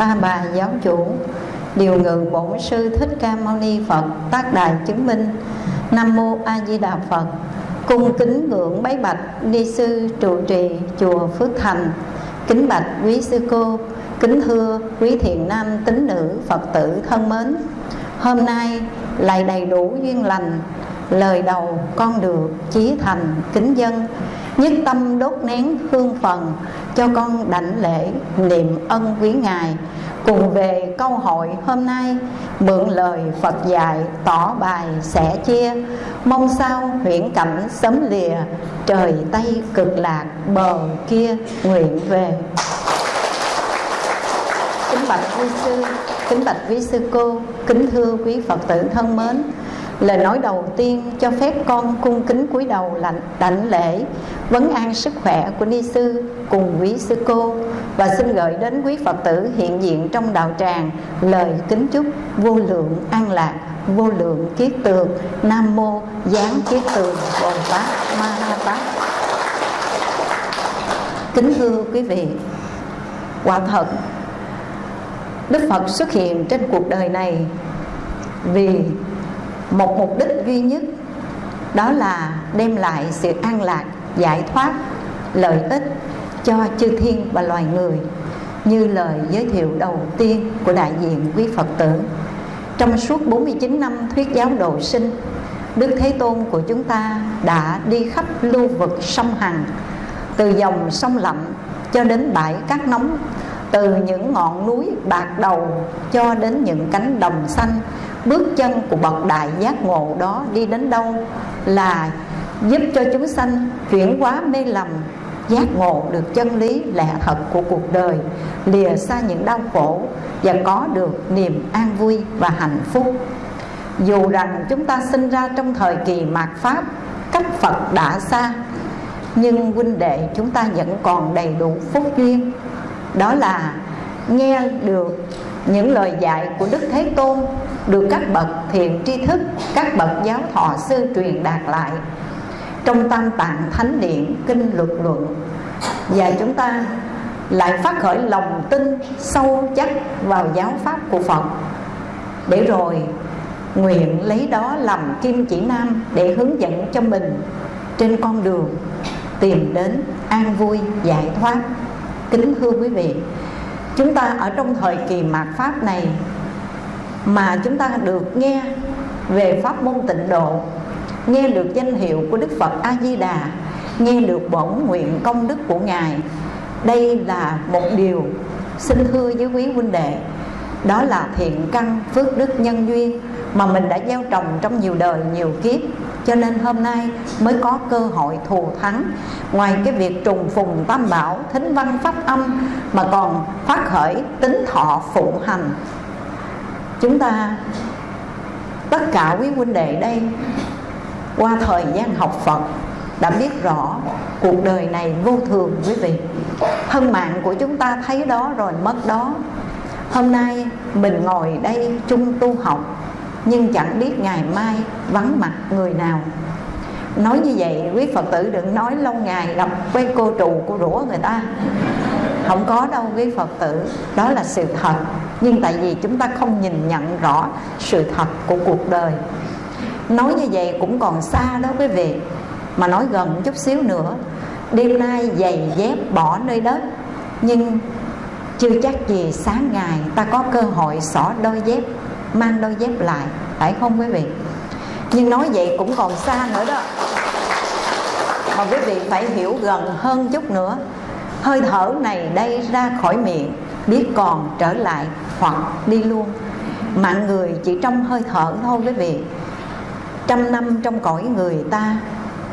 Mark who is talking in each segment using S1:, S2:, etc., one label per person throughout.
S1: ta bà giáo chủ, điều ngự bổn sư thích ca mâu ni phật, tác đài chứng minh. Nam mô a di đà phật. Cung kính ngưỡng bái bạch ni sư trụ trì chùa phước thành. Kính bạch quý sư cô, kính thưa quý thiện nam tín nữ phật tử thân mến. Hôm nay lại đầy đủ duyên lành, lời đầu con được chí thành kính dân, nhất tâm đốt nén hương phần cho con đảnh lễ niệm ân quý ngài. Cùng về câu hội hôm nay, mượn lời Phật dạy tỏ bài sẻ chia. Mong sao huyễn cảnh sớm lìa, trời tây cực lạc bờ kia nguyện về. Kính bạch quý sư, kính bạch quý sư cô, kính thưa quý phật tử thân mến. Lời nói đầu tiên cho phép con cung kính cúi đầu lạnh đảnh lễ. Vấn an sức khỏe của ni sư cùng quý sư cô và xin gửi đến quý phật tử hiện diện trong đạo tràng lời kính chúc vô lượng an lạc, vô lượng kiết tường. Nam mô giáng kiết tường, bồ tát ma ha tát. Kính thưa quý vị, quả thật, đức phật xuất hiện trên cuộc đời này vì một mục đích duy nhất, đó là đem lại sự an lạc, giải thoát, lợi ích cho chư thiên và loài người, như lời giới thiệu đầu tiên của đại diện quý Phật tử. Trong suốt 49 năm thuyết giáo độ sinh, Đức Thế Tôn của chúng ta đã đi khắp lưu vực sông Hằng, từ dòng sông lạnh cho đến bãi cát nóng, từ những ngọn núi bạc đầu cho đến những cánh đồng xanh. Bước chân của bậc đại giác ngộ đó đi đến đâu là giúp cho chúng sanh chuyển hóa mê lầm giác ngộ được chân lý lẽ thật của cuộc đời, lìa xa những đau khổ và có được niềm an vui và hạnh phúc. Dù rằng chúng ta sinh ra trong thời kỳ mạt pháp, cách phật đã xa, nhưng huynh đệ chúng ta vẫn còn đầy đủ phúc duyên. Đó là nghe được những lời dạy của đức thế tôn, được các bậc thiện tri thức, các bậc giáo thọ sư truyền đạt lại trong tam tạng thánh điện kinh luật luận. Và chúng ta lại phát khởi lòng tin sâu chắc vào giáo pháp của phật. Để rồi nguyện lấy đó làm kim chỉ nam để hướng dẫn cho mình trên con đường tìm đến an vui, giải thoát. Kính thưa quý vị, chúng ta ở trong thời kỳ mạt pháp này mà chúng ta được nghe về pháp môn tịnh độ nghe được danh hiệu của đức phật a di đà nghe được bổn nguyện công đức của ngài, đây là một điều xin thưa với quý huynh đệ. Đó là thiện căn phước đức nhân duyên mà mình đã gieo trồng trong nhiều đời, nhiều kiếp. Cho nên hôm nay mới có cơ hội thù thắng ngoài cái việc trùng phùng tam bảo, thính văn pháp âm mà còn phát khởi tính thọ phụng hành. Chúng ta, tất cả quý huynh đệ đây qua thời gian học Phật, đã biết rõ cuộc đời này vô thường, quý vị. Thân mạng của chúng ta thấy đó rồi mất đó. Hôm nay mình ngồi đây chung tu học, nhưng chẳng biết ngày mai vắng mặt người nào. Nói như vậy, quý phật tử đừng nói lâu ngày gặp quay cô trù cô rủa người ta. Không có đâu, quý phật tử. Đó là sự thật. Nhưng tại vì chúng ta không nhìn nhận rõ sự thật của cuộc đời nói như vậy cũng còn xa đó quý vị. Mà nói gần chút xíu nữa, đêm nay giày dép bỏ nơi đất nhưng chưa chắc gì sáng ngày ta có cơ hội xỏ đôi dép, mang đôi dép lại, phải không quý vị? Nhưng nói vậy cũng còn xa nữa đó. Mà quý vị phải hiểu gần hơn chút nữa. Hơi thở này đây ra khỏi miệng, biết còn trở lại hoặc đi luôn. Mạng người chỉ trong hơi thở thôi quý vị trăm năm trong cõi người ta,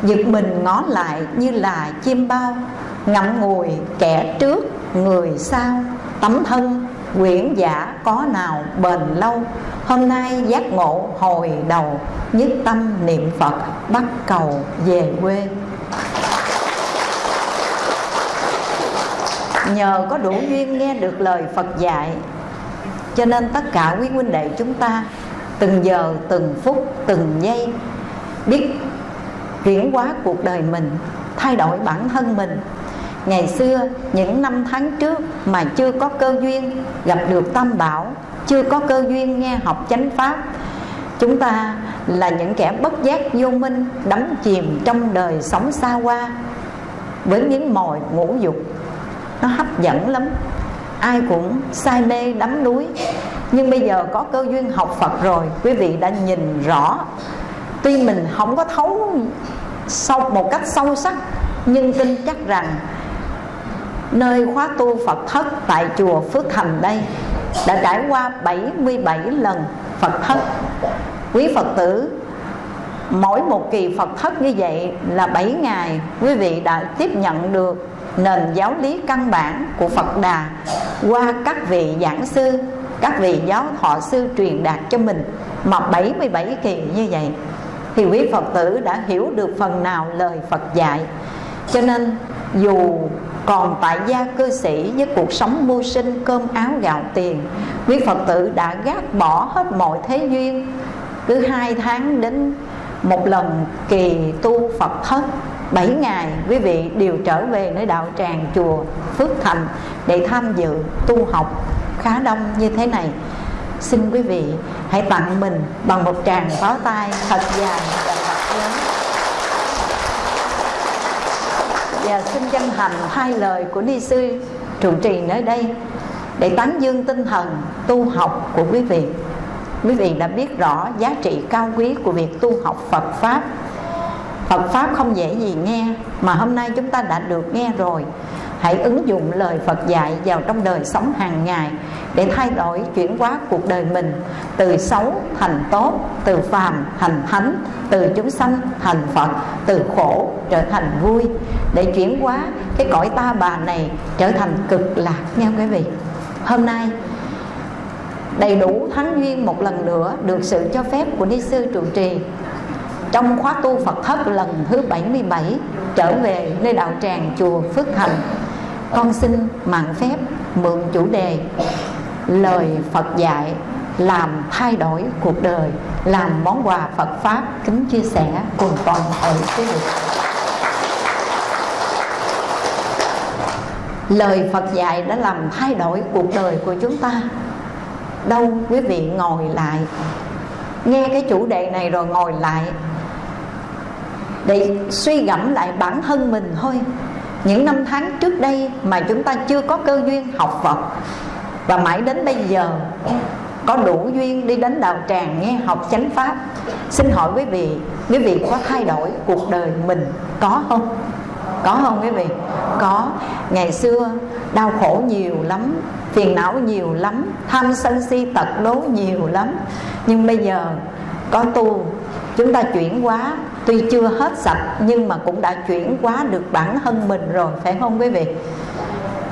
S1: giật mình ngó lại như là chim bao, ngậm ngùi kẻ trước, người sau, tấm thân, quyển giả có nào bền lâu. Hôm nay giác ngộ hồi đầu, nhất tâm niệm phật, bắt cầu về quê. Nhờ có đủ duyên nghe được lời phật dạy, cho nên tất cả quý huynh đệ chúng ta từng giờ, từng phút, từng giây. Biết chuyển hóa cuộc đời mình, thay đổi bản thân mình. Ngày xưa, những năm tháng trước mà chưa có cơ duyên, gặp được tam bảo, chưa có cơ duyên nghe học chánh pháp, chúng ta là những kẻ bất giác vô minh, đắm chìm trong đời sống xa hoa. Với những mồi ngũ dục, nó hấp dẫn lắm. Ai cũng say mê đắm đuối nhưng bây giờ có cơ duyên học Phật rồi, quý vị đã nhìn rõ. Tuy mình không có thấu sâu một cách sâu sắc, nhưng tin chắc rằng nơi khóa tu Phật thất tại chùa Phước Thành đây đã trải qua 77 lần Phật thất. Quý Phật tử, mỗi một kỳ Phật thất như vậy là 7 ngày, quý vị đã tiếp nhận được nền giáo lý căn bản của Phật Đà qua các vị giảng sư các vị giáo thọ sư truyền đạt cho mình mà 77 kỳ như vậy thì quý Phật tử đã hiểu được phần nào lời Phật dạy. Cho nên, dù còn tại gia cư sĩ với cuộc sống mưu sinh, cơm áo gạo tiền, quý Phật tử đã gác bỏ hết mọi thế duyên. Cứ hai tháng đến một lần kỳ tu Phật thất 7 ngày, quý vị đều trở về nơi đạo tràng chùa Phước Thành để tham dự tu học khá đông như thế này. Xin quý vị hãy tặng mình bằng một tràng pháo tay thật dài và thật lớn. Và xin chân thành hai lời của ni sư trụ trì nơi đây để tán dương tinh thần tu học của quý vị. Quý vị đã biết rõ giá trị cao quý của việc tu học Phật pháp. Phật pháp không dễ gì nghe mà hôm nay chúng ta đã được nghe rồi hãy ứng dụng lời Phật dạy vào trong đời sống hàng ngày để thay đổi chuyển hóa cuộc đời mình, từ xấu thành tốt, từ phàm thành thánh, từ chúng sanh thành Phật, từ khổ trở thành vui. Để chuyển hóa cái cõi ta bà này trở thành cực lạc nha quý vị. Hôm nay, đầy đủ thánh duyên một lần nữa được sự cho phép của ni sư trụ trì trong khóa tu Phật thất lần thứ 77 trở về nơi đạo tràng chùa Phước Thành con xin mạng phép mượn chủ đề lời Phật dạy làm thay đổi cuộc đời, làm món quà Phật pháp kính chia sẻ cùng toàn thể quý vị. Lời Phật dạy đã làm thay đổi cuộc đời của chúng ta. Đâu quý vị ngồi lại, nghe cái chủ đề này rồi ngồi lại để suy gẫm lại bản thân mình thôi những năm tháng trước đây mà chúng ta chưa có cơ duyên học Phật. Và mãi đến bây giờ, có đủ duyên đi đến đạo tràng nghe học chánh pháp. Xin hỏi quý vị quý vị có thay đổi cuộc đời mình có không? Có không quý vị? Có. Ngày xưa, đau khổ nhiều lắm, phiền não nhiều lắm, tham sân si tật đố nhiều lắm. Nhưng bây giờ, có tu, chúng ta chuyển hóa tuy chưa hết sạch, nhưng mà cũng đã chuyển hóa được bản thân mình rồi, phải không quý vị?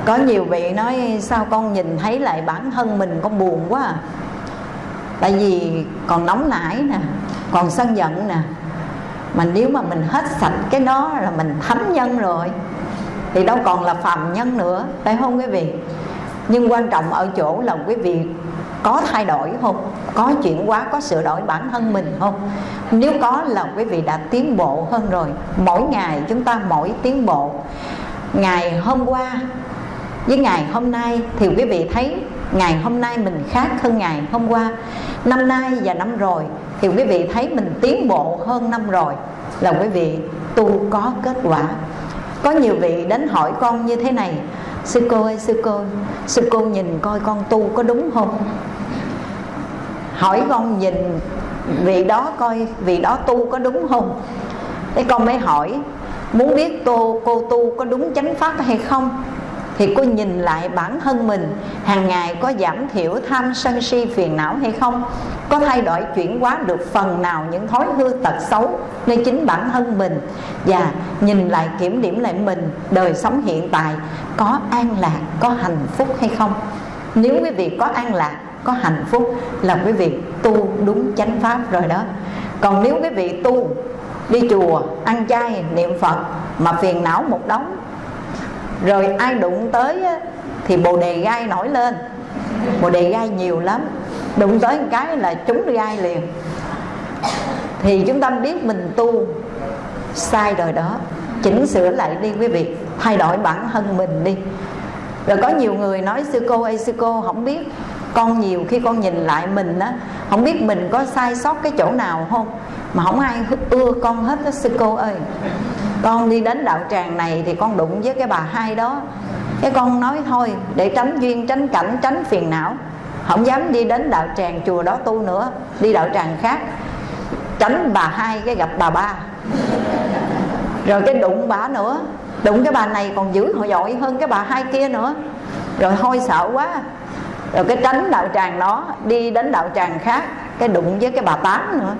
S1: Có nhiều vị nói, sao con nhìn thấy lại bản thân mình con buồn quá à? Tại vì còn nóng nảy nè, còn sân giận nè. Mà nếu mà mình hết sạch cái đó là mình thánh nhân rồi, thì đâu còn là phàm nhân nữa, phải không quý vị? Nhưng quan trọng ở chỗ là quý vị có thay đổi không? Có chuyển hóa, có sửa đổi bản thân mình không? Nếu có là quý vị đã tiến bộ hơn rồi. Mỗi ngày chúng ta mỗi tiến bộ. Ngày hôm qua với ngày hôm nay thì quý vị thấy ngày hôm nay mình khác hơn ngày hôm qua. Năm nay và năm rồi thì quý vị thấy mình tiến bộ hơn năm rồi. Là quý vị tu có kết quả. Có nhiều vị đến hỏi con như thế này sư cô ơi, sư cô sư cô nhìn coi con tu có đúng không? Hỏi con nhìn vị đó coi vị đó tu có đúng không? Thế con mới hỏi, muốn biết tô, cô tu có đúng chánh pháp hay không? Thì cô nhìn lại bản thân mình, hàng ngày có giảm thiểu tham sân si phiền não hay không? Có thay đổi chuyển hóa được phần nào những thói hư tật xấu nơi chính bản thân mình? Và nhìn lại kiểm điểm lại mình, đời sống hiện tại, có an lạc, có hạnh phúc hay không? Nếu quý vị có an lạc, có hạnh phúc là quý vị tu đúng chánh pháp rồi đó. Còn nếu quý vị tu, đi chùa, ăn chay, niệm phật mà phiền não một đống rồi ai đụng tới thì bồ đề gai nổi lên. Bồ đề gai nhiều lắm. Đụng tới một cái là chúng gai liền. Thì chúng ta biết mình tu sai rồi đó. Chỉnh sửa lại đi quý vị. Thay đổi bản thân mình đi. Rồi có nhiều người nói, sư cô ơi, sư cô, không biết con nhiều khi con nhìn lại mình á, không biết mình có sai sót cái chỗ nào không? Mà không ai ưa con hết đó sư cô ơi con đi đến đạo tràng này thì con đụng với cái bà hai đó. Cái con nói, thôi, để tránh duyên, tránh cảnh, tránh phiền não. Không dám đi đến đạo tràng chùa đó tu nữa, đi đạo tràng khác. Tránh bà hai cái gặp bà ba. Rồi cái đụng bà nữa. Đụng cái bà này còn dữ họ giỏi hơn cái bà hai kia nữa. Rồi hôi sợ quá. Rồi cái tránh đạo tràng đó, đi đến đạo tràng khác, cái đụng với cái bà tám nữa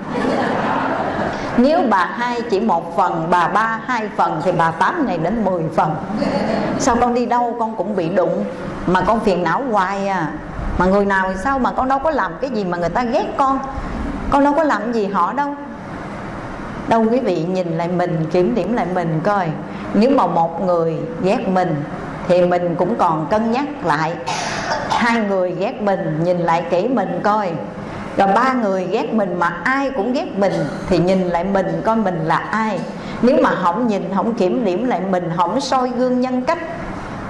S1: nếu bà hai chỉ một phần, bà ba hai phần, thì bà tám này đến 10 phần. Sao con đi đâu, con cũng bị đụng. Mà con phiền não hoài à. Mà người nào thì sao mà con đâu có làm cái gì mà người ta ghét con? Con đâu có làm gì họ đâu. Đâu quý vị nhìn lại mình, kiểm điểm lại mình coi. Nếu mà một người ghét mình, thì mình cũng còn cân nhắc lại. Hai người ghét mình, nhìn lại kỹ mình coi rồi ba người ghét mình mà ai cũng ghét mình thì nhìn lại mình coi mình là ai. Nếu mà không nhìn, không kiểm điểm lại mình, không soi gương nhân cách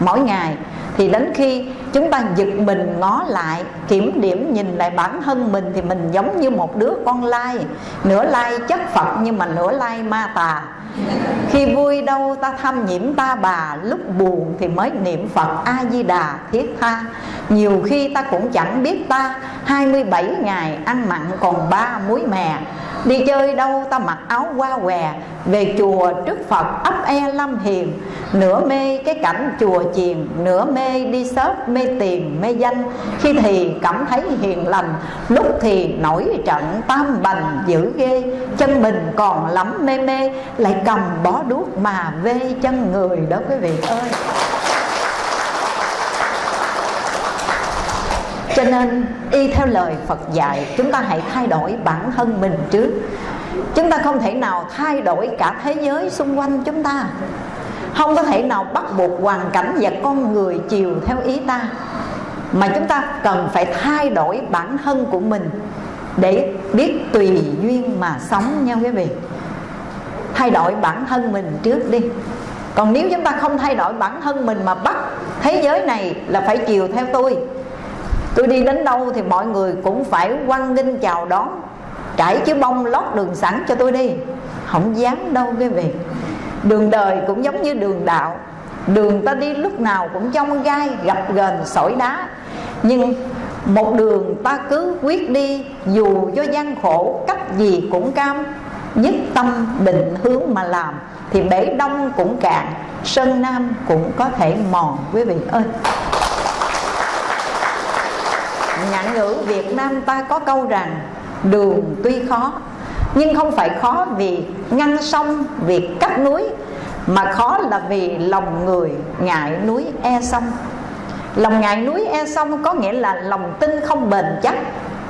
S1: mỗi ngày, thì đến khi chúng ta giật mình ngó lại, kiểm điểm nhìn lại bản thân mình thì mình giống như một đứa con lai. Nửa lai chất phật nhưng mà nửa lai ma tà. Khi vui đâu ta thăm nhiễm ta bà, lúc buồn thì mới niệm phật a di đà thiết tha. Nhiều khi ta cũng chẳng biết ta 27 ngày ăn mặn còn ba muối mè. Đi chơi đâu, ta mặc áo qua què. Về chùa trước Phật ấp e lâm hiền. Nửa mê cái cảnh chùa chiền, Nửa mê đi sớp mê tiền, mê danh. Khi thì cảm thấy hiền lành, Lúc thì nổi trận tam bành dữ ghê. Chân mình còn lắm mê mê, Lại cầm bó đuốc mà vê chân người đó, quý vị ơi. Cho nên, y theo lời Phật dạy, chúng ta hãy thay đổi bản thân mình trước. Chúng ta không thể nào thay đổi cả thế giới xung quanh chúng ta. Không có thể nào bắt buộc hoàn cảnh và con người chiều theo ý ta. Mà chúng ta cần phải thay đổi bản thân của mình để biết tùy duyên mà sống nha quý vị. Thay đổi bản thân mình trước đi. Còn nếu chúng ta không thay đổi bản thân mình mà bắt thế giới này là phải chiều theo tôi tôi đi đến đâu thì mọi người cũng phải quăng nghênh chào đón. Trải chiếu bông lót đường sẵn cho tôi đi. Không dám đâu quý vị đường đời cũng giống như đường đạo. Đường ta đi lúc nào cũng trong gai gặp gền sỏi đá. Nhưng một đường ta cứ quyết đi, dù cho gian khổ, cách gì cũng cam. Nhất tâm định hướng mà làm, thì bể đông cũng cạn, sơn nam cũng có thể mòn, quý vị ơi ngạn ngữ Việt Nam ta có câu rằng, đường tuy khó, nhưng không phải khó vì ngăn sông, vì cắt núi, mà khó là vì lòng người ngại núi e sông. Lòng ngại núi e sông có nghĩa là lòng tin không bền chắc,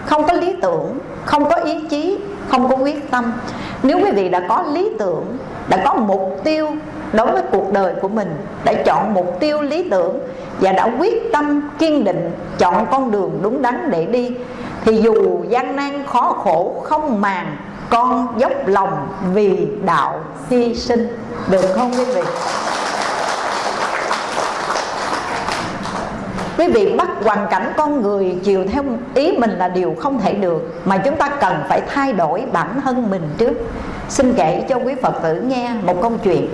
S1: không có lý tưởng, không có ý chí, không có quyết tâm. Nếu quý vị đã có lý tưởng, đã có mục tiêu đối với cuộc đời của mình, đã chọn mục tiêu lý tưởng và đã quyết tâm kiên định chọn con đường đúng đắn để đi, thì dù gian nan khó khổ, không màng, con dốc lòng vì đạo hy sinh. Được không quý vị? Quý vị bắt hoàn cảnh con người chiều theo ý mình là điều không thể được, mà chúng ta cần phải thay đổi bản thân mình trước. Xin kể cho quý phật tử nghe một câu chuyện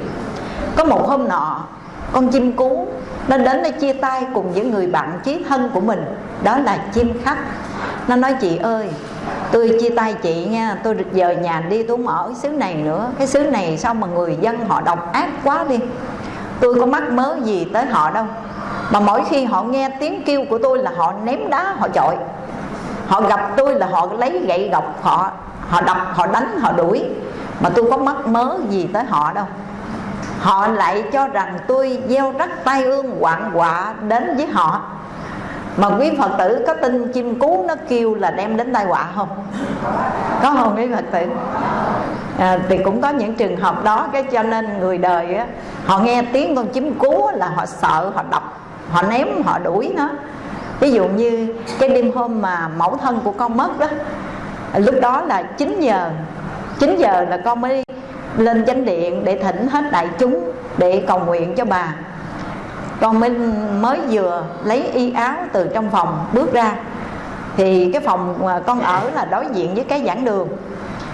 S1: có một hôm nọ, con chim cú nó đến để chia tay cùng với người bạn chí thân của mình, đó là chim khách nó nói, chị ơi, tôi chia tay chị nha, tôi giờ nhà đi, tôi không ở cái xứ này nữa. Cái xứ này sao mà người dân họ độc ác quá đi? Tôi có mắc mớ gì tới họ đâu. Mà mỗi khi họ nghe tiếng kêu của tôi là họ ném đá, họ chọi. Họ gặp tôi là họ lấy gậy gọc, họ họ đập, họ đánh, họ đuổi. Mà tôi có mắc mớ gì tới họ đâu họ lại cho rằng tôi gieo rắc tai ương hoạn họa đến với họ. Mà quý phật tử có tin chim cú nó kêu là đem đến tai họa không? Có không quý phật tử? À, thì cũng có những trường hợp đó cái cho nên người đời á, họ nghe tiếng con chim cú là họ sợ họ đập họ ném họ đuổi nó. Ví dụ như cái đêm hôm mà mẫu thân của con mất đó lúc đó là 9 giờ 9 giờ là con mới lên chánh điện để thỉnh hết đại chúng để cầu nguyện cho bà. Con mới mới vừa lấy y áo từ trong phòng bước ra. Thì cái phòng mà con ở là đối diện với cái giảng đường.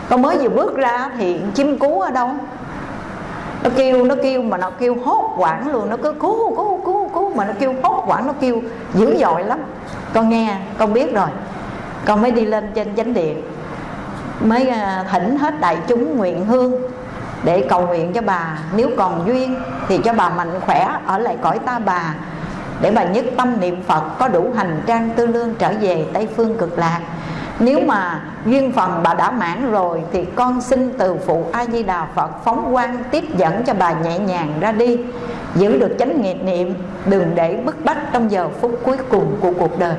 S1: Con mới vừa bước ra thì chim cú ở đâu? Nó kêu nó kêu mà nó kêu hốt quảng luôn. Nó cứ cú cú cú cú mà nó kêu hốt quảng nó kêu dữ dội lắm. Con nghe, con biết rồi. Con mới đi lên trên chánh điện. Mới à, thỉnh hết đại chúng nguyện hương để cầu nguyện cho bà. Nếu còn duyên thì cho bà mạnh khỏe, ở lại cõi ta bà. Để bà nhất tâm niệm phật, có đủ hành trang tư lương trở về tây phương cực lạc. Nếu mà duyên phần bà đã mãn rồi, thì con xin từ phụ a di đà phật phóng quang tiếp dẫn cho bà nhẹ nhàng ra đi. Giữ được chánh nghiệp niệm, đừng để bức bách trong giờ phút cuối cùng của cuộc đời.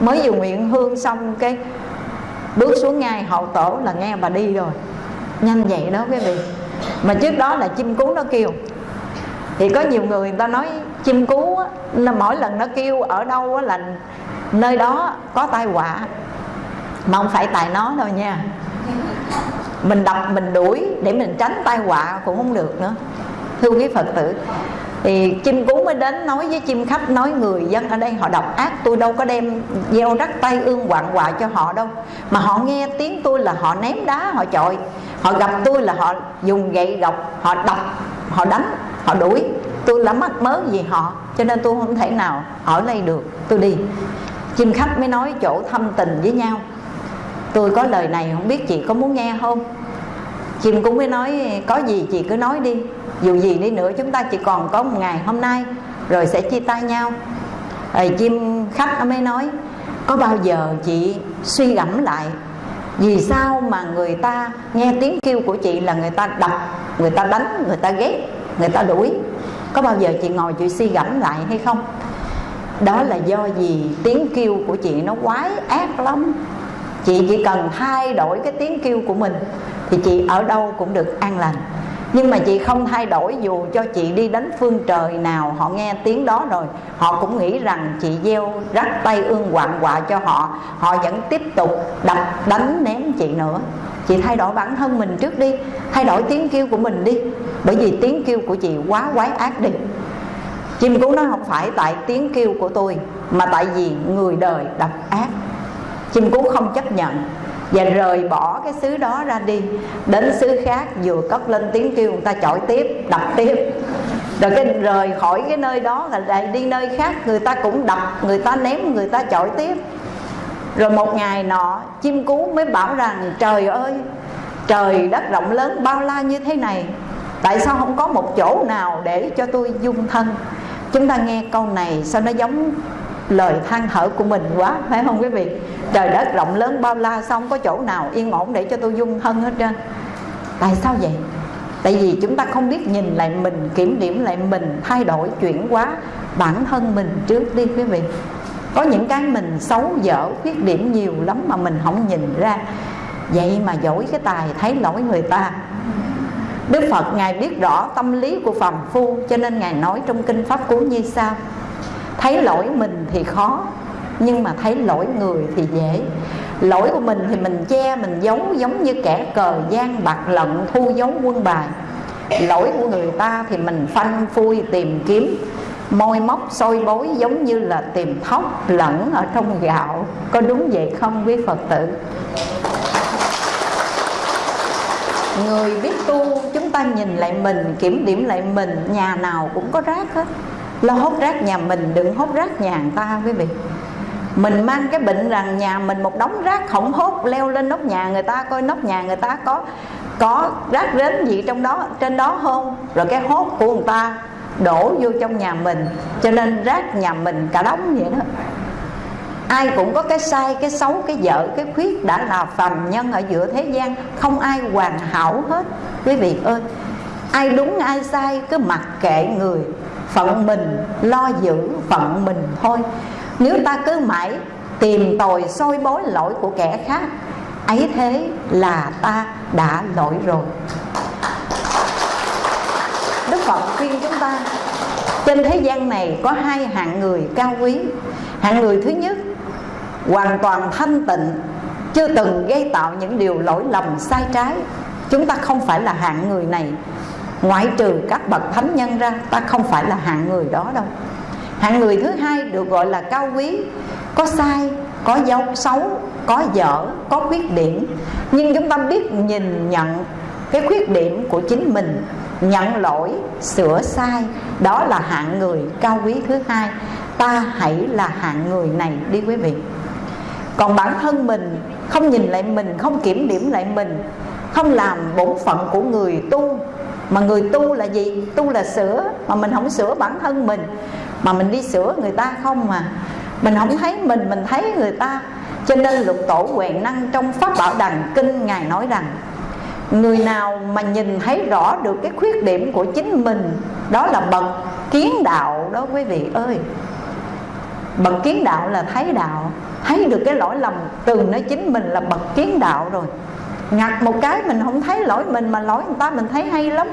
S1: Mới vừa nguyện hương xong cái bước xuống ngay hậu tổ là nghe bà đi rồi. Nhanh vậy đó quý vị mà trước đó là chim cú nó kêu. Thì có nhiều người người ta nói chim cú á, là mỗi lần nó kêu ở đâu á, là nơi đó có tai họa. Mà không phải tại nó đâu nha. Mình đập mình đuổi để mình tránh tai họa cũng không được nữa. Thưa quý phật tử thì chim cú mới đến nói với chim khách nói người dân ở đây họ độc ác tôi đâu có đem gieo rắc tay ương quạng quạ cho họ đâu. Mà họ nghe tiếng tôi là họ ném đá họ chọi họ gặp tôi là họ dùng gậy gọc, họ đập, họ đánh, họ đuổi. Tôi là mắc mớ gì họ, cho nên tôi không thể nào ở đây được. Tôi đi. Chim khách mới nói chỗ thâm tình với nhau. Tôi có lời này không biết chị có muốn nghe không? Chim cũng mới nói, có gì chị cứ nói đi. Dù gì đi nữa chúng ta chỉ còn có một ngày hôm nay, rồi sẽ chia tay nhau. Rồi chim khách nó mới nói, có bao giờ chị suy gẫm lại vì sao mà người ta nghe tiếng kêu của chị là người ta đập, người ta đánh, người ta ghét, người ta đuổi? Có bao giờ chị ngồi chị suy gẫm lại hay không? Đó là do gì tiếng kêu của chị nó quái ác lắm. Chị chỉ cần thay đổi cái tiếng kêu của mình thì chị ở đâu cũng được an lành nhưng mà chị không thay đổi dù cho chị đi đến phương trời nào, họ nghe tiếng đó rồi, họ cũng nghĩ rằng chị gieo rắc tay ương hoạn quạ cho họ họ vẫn tiếp tục đập đánh ném chị nữa. Chị thay đổi bản thân mình trước đi, thay đổi tiếng kêu của mình đi, bởi vì tiếng kêu của chị quá quái ác đi. Chim cú nó không phải tại tiếng kêu của tôi, mà tại vì người đời độc ác. Chim cú không chấp nhận và rời bỏ cái xứ đó ra đi. Đến xứ khác, vừa cất lên tiếng kêu, người ta chọi tiếp, đập tiếp. Rồi cái rời khỏi cái nơi đó là lại đi nơi khác, người ta cũng đập, người ta ném, người ta chọi tiếp. Rồi một ngày nọ, chim cú mới bảo rằng, trời ơi, trời đất rộng lớn bao la như thế này, tại sao không có một chỗ nào để cho tôi dung thân? Chúng ta nghe câu này, sao nó giống lời than thở của mình quá, phải không quý vị? Trời đất, rộng lớn bao la xong có chỗ nào yên ổn để cho tôi dung thân hết trơn? Tại sao vậy? Tại vì chúng ta không biết nhìn lại mình, kiểm điểm lại mình, thay đổi, chuyển hóa bản thân mình trước đi quý vị. Có những cái mình xấu, dở, khuyết điểm nhiều lắm mà mình không nhìn ra. Vậy mà giỏi cái tài, thấy lỗi người ta. Đức Phật, Ngài biết rõ tâm lý của phàm phu, Cho nên Ngài nói trong Kinh Pháp Cú như sau Thấy lỗi mình thì khó Nhưng mà thấy lỗi người thì dễ. Lỗi của mình thì mình che, mình giấu Giống như kẻ cờ gian bạc lận thu giấu quân bài. Lỗi của người ta thì mình phanh phui tìm kiếm. Môi móc sôi bối giống như là tìm thóc lẫn ở trong gạo. Có đúng vậy không quý Phật tử? Người biết tu chúng ta nhìn lại mình Kiểm điểm lại mình Nhà nào cũng có rác hết. Lo hốt rác nhà mình, đừng hốt rác nhà người ta quý vị. Mình mang cái bệnh rằng nhà mình một đống rác không hốt leo lên nóc nhà người ta, coi nóc nhà người ta có có rác rến gì trong đó, trên đó không? Rồi cái hốt của người ta đổ vô trong nhà mình. Cho nên rác nhà mình cả đống vậy đó. Ai cũng có cái sai, cái xấu, cái vợ cái khuyết đã là phàm nhân ở giữa thế gian. Không ai hoàn hảo hết. Quý vị ơi, ai đúng, ai sai, cứ mặc kệ người phận mình, lo giữ phận mình thôi. Nếu ta cứ mãi tìm tòi soi bối lỗi của kẻ khác, ấy thế là ta đã lỗi rồi. Đức phật khuyên chúng ta, trên thế gian này có hai hạng người cao quý. Hạng người thứ nhất, hoàn toàn thanh tịnh, chưa từng gây tạo những điều lỗi lầm sai trái. Chúng ta không phải là hạng người này ngoại trừ các bậc thánh nhân ra, ta không phải là hạng người đó đâu. Hạng người thứ hai được gọi là cao quý. Có sai, có dấu xấu, có dở, có khuyết điểm. Nhưng chúng ta biết nhìn nhận cái khuyết điểm của chính mình, nhận lỗi, sửa sai, đó là hạng người cao quý thứ hai. Ta hãy là hạng người này đi quý vị. Còn bản thân mình, không nhìn lại mình, không kiểm điểm lại mình, không làm bổn phận của người tu mà người tu là gì? Tu là sửa. Mà mình không sửa bản thân mình. Mà mình đi sửa người ta không mà. Mình không thấy mình mình thấy người ta. Cho nên lục tổ huệ năng trong pháp bảo đằng kinh ngài nói rằng, người nào mà nhìn thấy rõ được cái khuyết điểm của chính mình, đó là bậc kiến đạo đó quý vị ơi. Bậc kiến đạo là thấy đạo. Thấy được cái lỗi lầm từ nơi chính mình là bậc kiến đạo rồi ngặt một cái mình không thấy lỗi mình, mà lỗi người ta mình thấy hay lắm.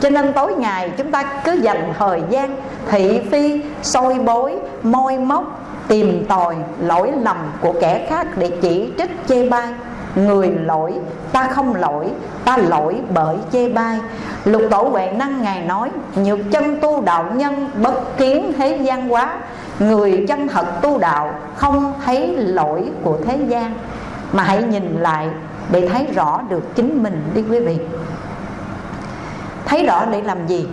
S1: Cho nên tối ngày chúng ta cứ dành thời gian thị phi, soi bối môi móc, tìm tòi lỗi lầm của kẻ khác để chỉ trích, chê bai. Người lỗi, ta không lỗi, ta lỗi bởi chê bai. Lục tổ huệ năng ngài nói, nhược chân tu đạo nhân bất kiến thế gian quá, người chân thật tu đạo không thấy lỗi của thế gian. Mà hãy nhìn lại để thấy rõ được chính mình đi quý vị. Thấy rõ để làm gì?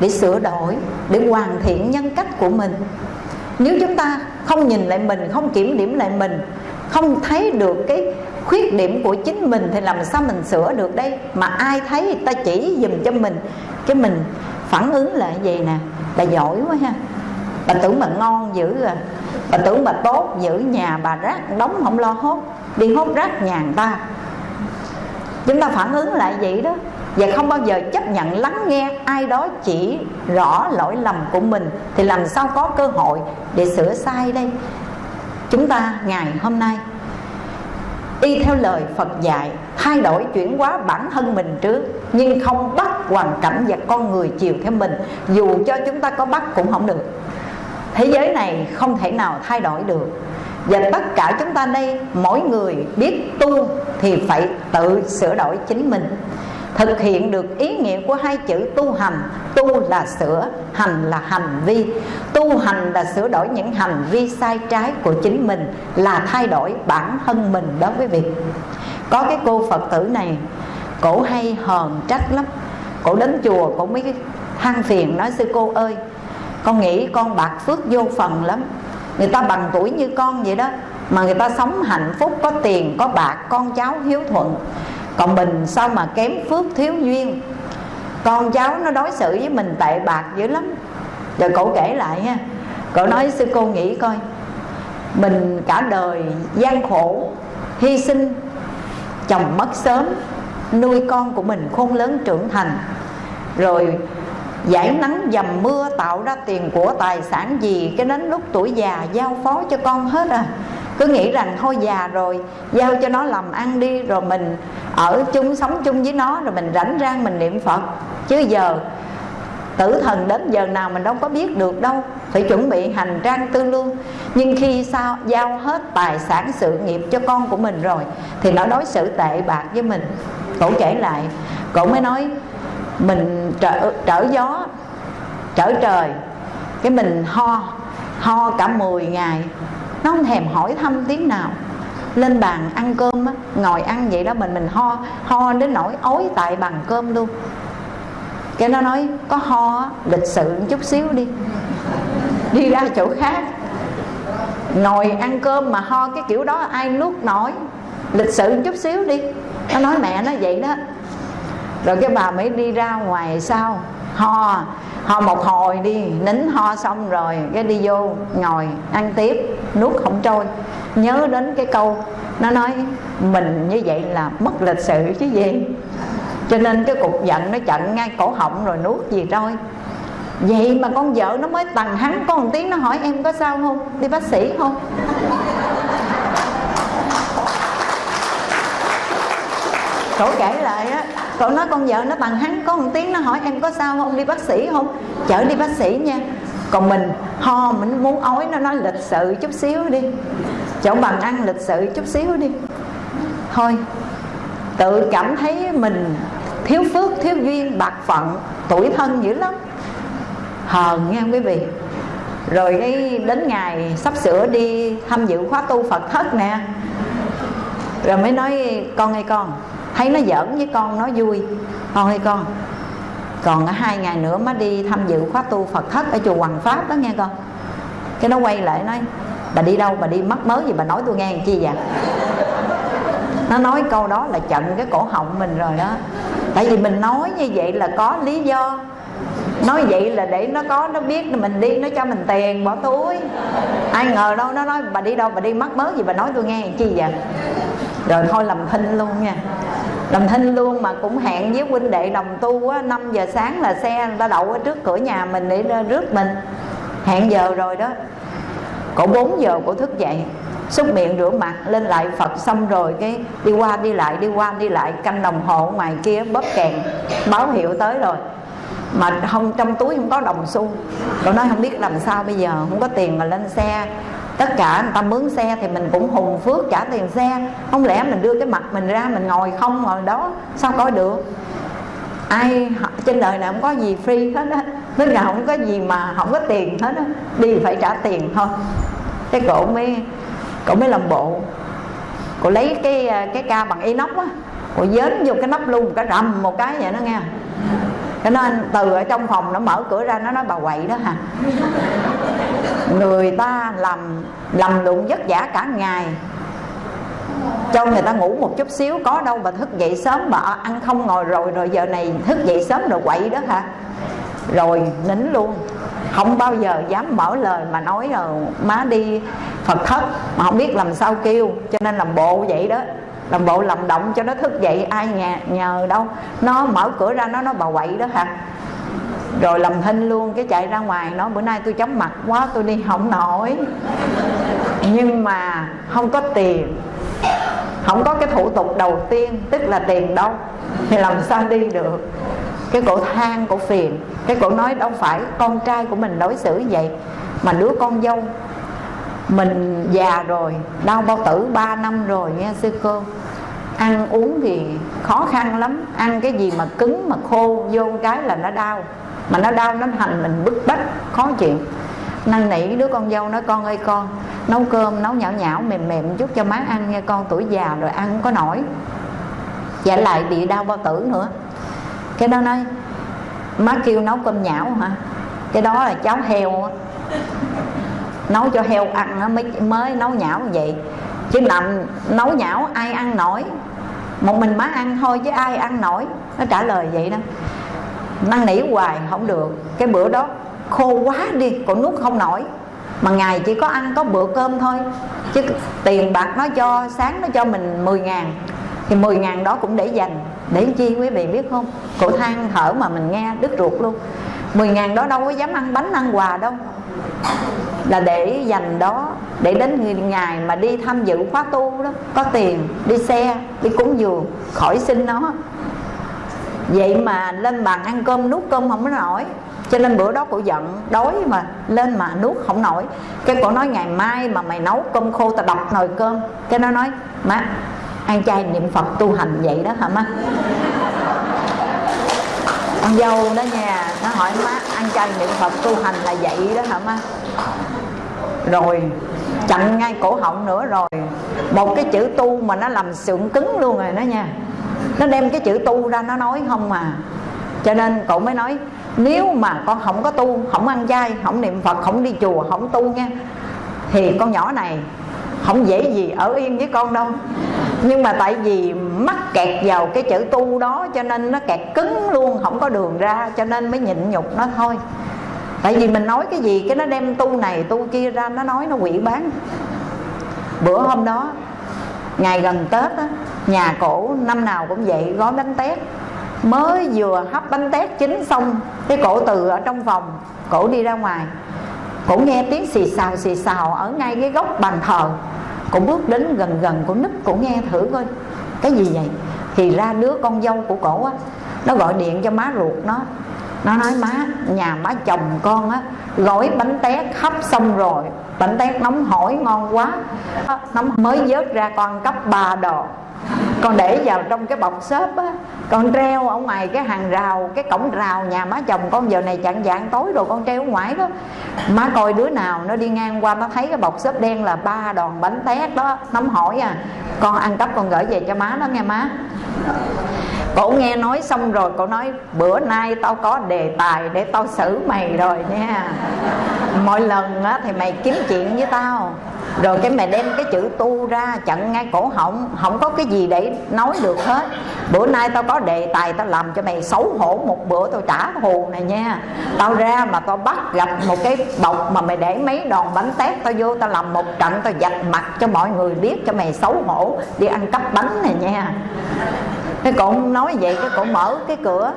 S1: Để sửa đổi, để hoàn thiện nhân cách của mình. Nếu chúng ta không nhìn lại mình, không kiểm điểm lại mình, không thấy được cái khuyết điểm của chính mình thì làm sao mình sửa được đây? Mà ai thấy ta chỉ dùm cho mình. Cái mình phản ứng lại vậy nè bà giỏi quá ha. Bà tưởng bà ngon dữ à. Bà tưởng bà tốt giữ nhà bà rác đóng không lo hốt. Đi hốt rác nhà người ta chúng ta phản ứng lại vậy đó. Và không bao giờ chấp nhận lắng nghe ai đó chỉ rõ lỗi lầm của mình. Thì làm sao có cơ hội để sửa sai đây? Chúng ta, ngày hôm nay, y theo lời Phật dạy, thay đổi chuyển hóa bản thân mình trước, nhưng không bắt hoàn cảnh và con người chiều theo mình. Dù cho chúng ta có bắt cũng không được. Thế giới này không thể nào thay đổi được và tất cả chúng ta đây, mỗi người biết tu thì phải tự sửa đổi chính mình. Thực hiện được ý nghĩa của hai chữ tu hành, tu là sửa, hành là hành vi. Tu hành là sửa đổi những hành vi sai trái của chính mình, là thay đổi bản thân mình đó quý vị có cái cô phật tử này, cổ hay hờn trách lắm. Cổ đến chùa, cổ mới than phiền nói, sư cô ơi, con nghĩ con bạc phước vô phần lắm người ta bằng tuổi như con vậy đó, mà người ta sống hạnh phúc, có tiền, có bạc, con cháu hiếu thuận. Còn mình sao mà kém phước thiếu duyên? Con cháu nó đối xử với mình tệ bạc dữ lắm. Rồi cậu kể lại nha cậu nói sư cô nghĩ coi, mình cả đời gian khổ, hy sinh, chồng mất sớm, nuôi con của mình khôn lớn trưởng thành. Rồi giải nắng dầm mưa tạo ra tiền của tài sản gì cái đến lúc tuổi già giao phó cho con hết à? Cứ nghĩ rằng thôi già rồi, giao cho nó làm ăn đi, rồi mình ở chung, sống chung với nó, rồi mình rảnh rang mình niệm phật. Chứ giờ, tử thần đến giờ nào mình đâu có biết được đâu. Phải chuẩn bị hành trang tư lương nhưng khi sao, giao hết tài sản sự nghiệp cho con của mình rồi, thì nó đối xử tệ bạc với mình. Cổ kể lại, cổ mới nói mình trở, trở gió trở trời. Cái mình ho ho cả 10 ngày. Nó không thèm hỏi thăm tiếng nào. Lên bàn ăn cơm á, ngồi ăn vậy đó mình mình ho ho đến nỗi ối tại bàn cơm luôn. Cái nó nói có ho lịch sự một chút xíu đi. Đi ra chỗ khác. Ngồi ăn cơm mà ho cái kiểu đó ai nuốt nổi. Lịch sự một chút xíu đi. Nó nói mẹ nó vậy đó rồi cái bà mới đi ra ngoài sau, ho ho một hồi đi, nín ho xong rồi cái đi vô ngồi ăn tiếp, nuốt không trôi. Nhớ đến cái câu, nó nói mình như vậy là mất lịch sự chứ gì. Cho nên cái cục giận nó chặn ngay cổ họng rồi nuốt gì trôi vậy mà con vợ nó mới tằng hắn có một tiếng nó hỏi em có sao không? Đi bác sĩ không? Cổ kể lại á cậu nói con vợ nó bằng hắn có một tiếng nó hỏi, em có sao không? Đi bác sĩ không? Chở đi bác sĩ nha. Còn mình ho, mình muốn ói, nó nói lịch sự chút xíu đi. Chỗ bằng ăn lịch sự chút xíu đi. Thôi, tự cảm thấy mình thiếu phước, thiếu duyên, bạc phận, tuổi thân dữ lắm. Hờn nghe quý vị? Rồi cái đến ngày sắp sửa đi tham dự khóa tu phật thất nè. Rồi mới nói, con ơi con thấy nó giỡn với con nó vui. Con ơi con, còn hai ngày nữa mới đi tham dự khóa tu phật thất ở chùa hoàng pháp đó nghe con. Cái nó quay lại nói, bà đi đâu, bà đi mất mớ gì bà nói tôi nghe chi vậy? Nó nói câu đó là chận cái cổ họng mình rồi đó. Tại vì mình nói như vậy là có lý do. Nói vậy là để nó có, nó biết mình đi, nó cho mình tiền, bỏ túi. Ai ngờ đâu nó nói, bà đi đâu, bà đi mất mớ gì bà nói tôi nghe chi vậy? Rồi thôi làm thinh luôn nha làm thinh luôn mà cũng hẹn với huynh đệ đồng tu á 5 giờ sáng là xe người ta đậu ở trước cửa nhà mình để rước mình. Hẹn giờ rồi đó. Cổ 4 giờ cổ thức dậy, xúc miệng rửa mặt, lên lại Phật xong rồi cái đi qua đi lại, đi qua đi lại, canh đồng hồ ngoài kia bóp kèn, báo hiệu tới rồi. Mà không, trong túi không có đồng xu. Cậu nói không biết làm sao bây giờ, không có tiền mà lên xe tất cả người ta mướn xe thì mình cũng hùng phước trả tiền xe. Không lẽ mình đưa cái mặt mình ra, mình ngồi không ngồi đó, sao có được? Ai trên đời này không có gì free hết á. Tức là không có gì mà không có tiền hết á. Đi phải trả tiền thôi. Cái cổ mới cổ mới làm bộ. Cổ lấy cái cái ca bằng inox á. Cổ dến vô cái nắp luôn cái rầm một cái vậy nó nghe cho nên từ ở trong phòng nó mở cửa ra, nó nói, bà quậy đó hả? Người ta làm làm lụng vất vả cả ngày. Cho người ta ngủ một chút xíu, có đâu bà thức dậy sớm bà ăn không ngồi rồi rồi giờ này thức dậy sớm rồi quậy đó hả? Rồi nín luôn. Không bao giờ dám mở lời mà nói là má đi phật thất, mà không biết làm sao kêu, cho nên làm bộ vậy đó làm bộ làm động cho nó thức dậy, ai nhà, nhờ đâu. Nó mở cửa ra, nó nó bà quậy đó hả? Rồi làm thinh luôn, cái chạy ra ngoài nó bữa nay tôi chóng mặt quá, tôi đi không nổi. Nhưng mà không có tiền. Không có cái thủ tục đầu tiên, tức là tiền đâu, thì làm sao đi được? Cái cổ than, cổ phiền. Cái cổ nói, đâu phải con trai của mình đối xử vậy, mà đứa con dâu mình già rồi, đau bao tử 3 năm rồi nha sư cô. Ăn uống thì khó khăn lắm, ăn cái gì mà cứng mà khô vô cái là nó đau. Mà nó đau, nó thành mình bức bách, khó chịu. Năn nỉ đứa con dâu nói, con ơi con, nấu cơm, nấu nhão nhão, mềm mềm chút cho má ăn nha, con tuổi già rồi ăn không có nổi. Và lại bị đau bao tử nữa. Cái đó nói, má kêu nấu cơm nhão hả? Cái đó là cháo heo nấu cho heo ăn nó mới mới nấu nhão như vậy. Chứ nằm nấu nhão, ai ăn nổi? Một mình má ăn thôi chứ ai ăn nổi? Nó trả lời vậy đó. Năn nỉ hoài, không được. Cái bữa đó, khô quá đi còn nuốt không nổi. Mà ngày chỉ có ăn có bữa cơm thôi. Chứ tiền bạc nó cho, sáng nó cho mình 10 ngàn. Thì 10 ngàn đó cũng để dành. Để chi quý vị biết không? Cổ than thở mà mình nghe đứt ruột luôn. 10 ngàn đó đâu có dám ăn bánh, ăn quà đâu là để dành đó, để đến ngày mà đi tham dự khóa tu đó, có tiền, đi xe, đi cúng dường, khỏi xin nó. Vậy mà lên bàn ăn cơm, nuốt cơm không có nổi. Cho nên bữa đó cụ giận, đói mà, lên mà nuốt không nổi. Cái cổ nói ngày mai mà mày nấu cơm khô, tao đọc nồi cơm. Cái nó nói, má, ăn chay niệm phật tu hành vậy đó hả má? Con dâu đó nha, nó hỏi má, ăn chay niệm phật tu hành là vậy đó hả má? Rồi, chặn ngay cổ họng nữa rồi. Một cái chữ tu mà nó làm sượng cứng luôn rồi đó nha. Nó đem cái chữ tu ra, nó nói không mà. Cho nên cậu mới nói, nếu mà con không có tu, không ăn chay, không niệm phật, không đi chùa, không tu nha, thì con nhỏ này không dễ gì ở yên với con đâu. Nhưng mà tại vì mắc kẹt vào cái chữ tu đó, cho nên nó kẹt cứng luôn, không có đường ra, cho nên mới nhịn nhục nó thôi tại vì mình nói cái gì cái nó đem tu này tu kia ra nó nói nó quỷ bán. Bữa hôm đó ngày gần tết á, nhà cổ năm nào cũng vậy gói bánh tét. Mới vừa hấp bánh tét chín xong cái cổ từ ở trong phòng cổ đi ra ngoài. Cổ nghe tiếng xì xào xì xào ở ngay cái góc bàn thờ. Cổ bước đến gần gần cổ núp cổ nghe thử coi. Cái gì vậy? Thì ra đứa con dâu của cổ á nó gọi điện cho má ruột nó nó nói, má, nhà má chồng con á, gói bánh tét hấp xong rồi, bánh tét nóng hổi ngon quá nó mới vớt ra con cấp ba đồ con để vào trong cái bọc xốp á, con treo ở ngoài cái hàng rào, cái cổng rào nhà má chồng con, giờ này chặn dạng tối rồi con treo ngoài đó. Má coi đứa nào nó đi ngang qua nó thấy cái bọc xốp đen là ba đòn bánh tét đó, nóng hổi à. Con ăn cắp con gửi về cho má đó nghe má cổ nghe nói xong rồi cổ nói bữa nay tao có đề tài để tao xử mày rồi nha. Mọi lần á, thì mày kiếm chuyện với tao. Rồi cái mày đem cái chữ tu ra chặn ngay cổ họng. Không có cái gì để nói được hết. Bữa nay tao có đề tài tao làm cho mày xấu hổ một bữa tao trả thù này nha. Tao ra mà tao bắt gặp một cái bọc mà mày để mấy đòn bánh tét tao vô tao làm một trận tao dạch mặt cho mọi người biết cho mày xấu hổ đi ăn cắp bánh này nha cái cậu nói vậy cái cậu mở cái cửa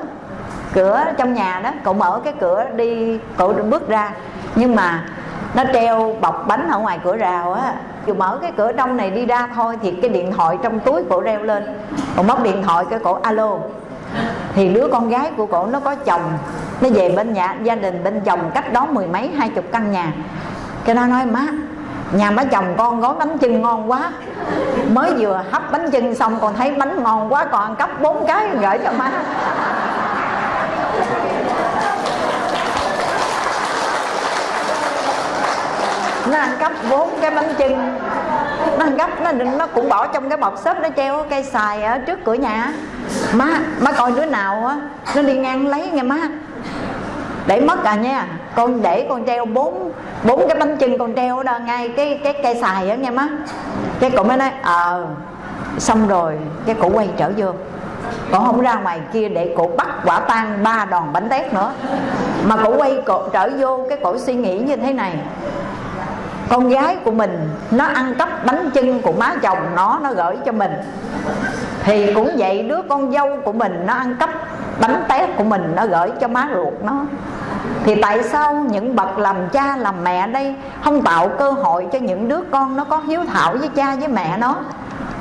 S1: cửa trong nhà đó, cậu mở cái cửa đi, cậu bước ra. Nhưng mà nó treo bọc bánh ở ngoài cửa rào á dù mở cái cửa trong này đi ra thôi thì cái điện thoại trong túi cổ reo lên. Cổ móc điện thoại cái cổ alo. Thì đứa con gái của cổ nó có chồng, nó về bên nhà, gia đình bên chồng cách đó mười mấy, hai chục căn nhà. Cái nó nói, má nhà má chồng con gói bánh chưng ngon quá. Mới vừa hấp bánh chưng xong còn thấy bánh ngon quá, còn ăn cắp bốn cái gửi cho má. Nó ăn cắp bốn cái bánh chưng. Nó ăn cắp, nó nó cũng bỏ trong cái bọc xốp nó treo cây xài ở trước cửa nhà. Má má coi đứa nào á, nó đi ngang lấy nghe má. Để mất à nha con để con treo bốn bốn cái bánh chưng con treo đó ngay cái cái cây xài á nghe má. Cái cụ mới nói ờ à, xong rồi. Cái cụ quay trở vô. Cổ không ra ngoài kia để cổ bắt quả tang ba đòn bánh tét nữa. Mà cổ quay cổ trở vô cái cổ suy nghĩ như thế này. Con gái của mình nó ăn cắp bánh chưng của má chồng nó nó gửi cho mình thì cũng vậy, đứa con dâu của mình nó ăn cắp bánh tét của mình, nó gửi cho má ruột nó. Thì tại sao những bậc làm cha, làm mẹ đây không tạo cơ hội cho những đứa con nó có hiếu thảo với cha, với mẹ nó?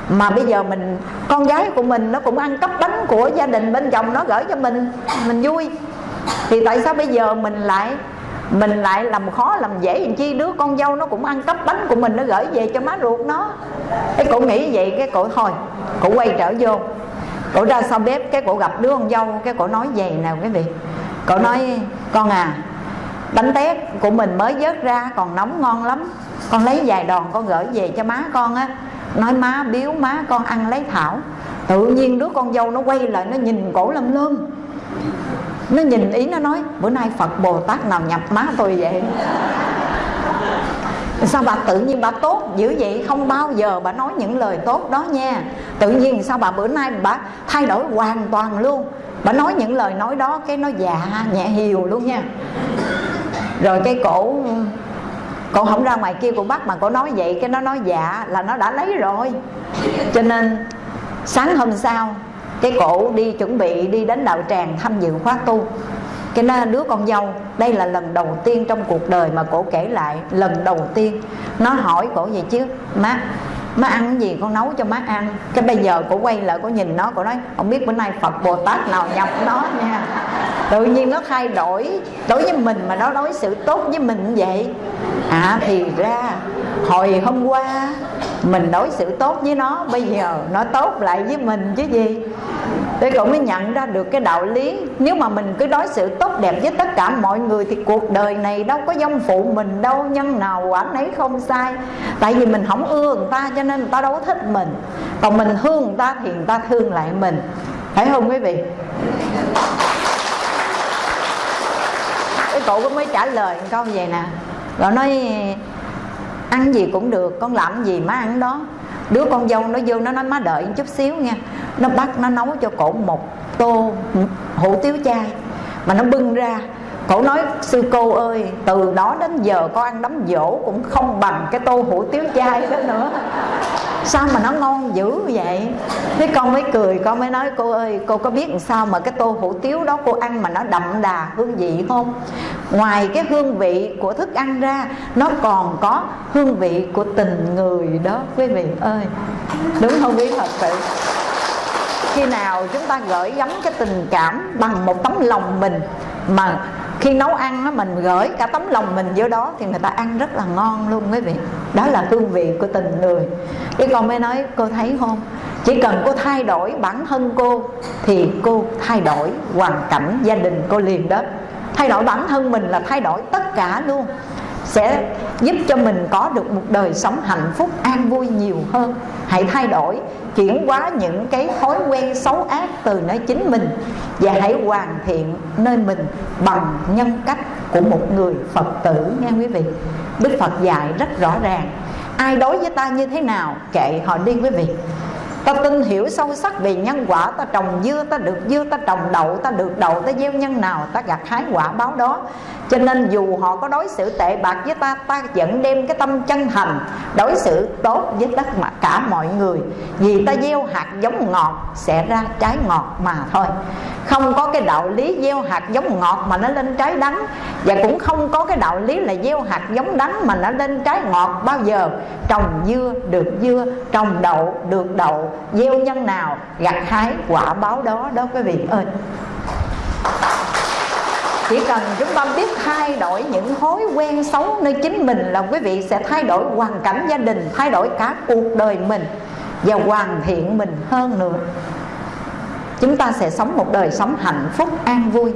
S1: Mà bây giờ mình, con gái của mình nó cũng ăn cắp bánh của gia đình bên chồng nó gửi cho mình mình vui. Thì tại sao bây giờ mình lại mình lại làm khó, làm dễ làm chi, đứa con dâu nó cũng ăn cắp bánh của mình, nó gửi về cho má ruột nó. Cái cổ nghĩ vậy, cái cổ thôi, cổ quay trở vô. Cổ ra sau bếp, cái cổ gặp đứa con dâu, cái cổ nói về nào quý vị. Cổ nói, con à bánh tét của mình mới vớt ra, còn nóng ngon lắm. Con lấy vài đòn, con gửi về cho má con á. Nói, má biếu, má con ăn lấy thảo. Tự nhiên đứa con dâu nó quay lại, nó nhìn cổ lâm lơm nó nhìn ý nó nói, bữa nay phật bồ tát nào nhập má tôi vậy? Sao bà tự nhiên bà tốt dữ vậy? Không bao giờ bà nói những lời tốt đó nha. Tự nhiên sao bà bữa nay bà thay đổi hoàn toàn luôn. Bà nói những lời nói đó cái nó dạ nhẹ hiều luôn nha. Rồi cái cổ cổ không ra ngoài kia cổ bắt mà cổ nói vậy, cái nó nói dạ là nó đã lấy rồi. Cho nên sáng hôm sau cái cổ đi chuẩn bị đi đến đạo tràng tham dự khóa tu. Cái nó đứa con dâu, đây là lần đầu tiên trong cuộc đời mà cổ kể lại, lần đầu tiên. Nó hỏi cổ vậy chứ, má má ăn gì con nấu cho má ăn? Cái bây giờ cổ quay lại cổ nhìn nó, cổ nói không biết bữa nay phật bồ tát nào nhập nó nha. Tự nhiên nó thay đổi, đối với mình mà nó đối xử tốt với mình vậy. À thì ra, hồi hôm qua mình đối xử tốt với nó, bây giờ nó tốt lại với mình chứ gì? Để cậu mới nhận ra được cái đạo lý. Nếu mà mình cứ đối xử tốt đẹp với tất cả mọi người thì cuộc đời này đâu có dông phụ mình đâu, nhân nào quả nấy không sai. Tại vì mình không ưa người ta cho nên người ta đâu có thích mình. Còn mình thương người ta thì người ta thương lại mình. Phải không quý vị? Cái cậu cũng mới trả lời một câu vậy nè. Rồi nói ăn gì cũng được, con làm gì má ăn đó. Đứa con dâu nó vô nó nói, má đợi chút xíu nha. Nó bắt, nó nấu cho cổ một tô hủ tiếu chay. Mà nó bưng ra cổ nói, sư cô ơi, từ đó đến giờ con ăn đấm dỗ cũng không bằng cái tô hủ tiếu chay đó nữa. Sao mà nó ngon dữ vậy? Thế con mới cười, con mới nói, cô ơi, cô có biết làm sao mà cái tô hủ tiếu đó cô ăn mà nó đậm đà hương vị không? Ngoài cái hương vị của thức ăn ra, nó còn có hương vị của tình người đó, quý vị ơi. Đúng không quý thật sự khi nào chúng ta gửi gắm cái tình cảm bằng một tấm lòng mình mà khi nấu ăn á, mình gửi cả tấm lòng mình vô đó thì người ta ăn rất là ngon luôn quý vị. Đó là hương vị của tình người. Cái con mới nói cô thấy không? Chỉ cần cô thay đổi bản thân cô thì cô thay đổi hoàn cảnh gia đình cô liền đó. Thay đổi bản thân mình là thay đổi tất cả luôn. Sẽ giúp cho mình có được một đời sống hạnh phúc an vui nhiều hơn. Hãy thay đổi chuyển hóa những cái thói quen xấu ác từ nơi chính mình. Và hãy hoàn thiện nơi mình bằng nhân cách của một người phật tử, nghe quý vị. Đức phật dạy rất rõ ràng. Ai đối với ta như thế nào, kệ họ đi, quý vị ta tin hiểu sâu sắc về nhân quả, ta trồng dưa, ta được dưa, ta trồng đậu, ta được đậu, ta gieo nhân nào, ta gặt hái quả báo đó. Cho nên dù họ có đối xử tệ bạc với ta ta vẫn đem cái tâm chân thành đối xử tốt với tất mà cả mọi người. Vì ta gieo hạt giống ngọt, sẽ ra trái ngọt mà thôi. Không có cái đạo lý gieo hạt giống ngọt mà nó lên trái đắng. Và cũng không có cái đạo lý là gieo hạt giống đắng mà nó lên trái ngọt bao giờ. Trồng dưa, được dưa, trồng đậu, được đậu gieo nhân nào, gặt hái quả báo đó đó quý vị ơi. Chỉ cần chúng ta biết thay đổi những thói quen xấu nơi chính mình là quý vị sẽ thay đổi hoàn cảnh gia đình, thay đổi cả cuộc đời mình và hoàn thiện mình hơn nữa. Chúng ta sẽ sống một đời sống hạnh phúc, an vui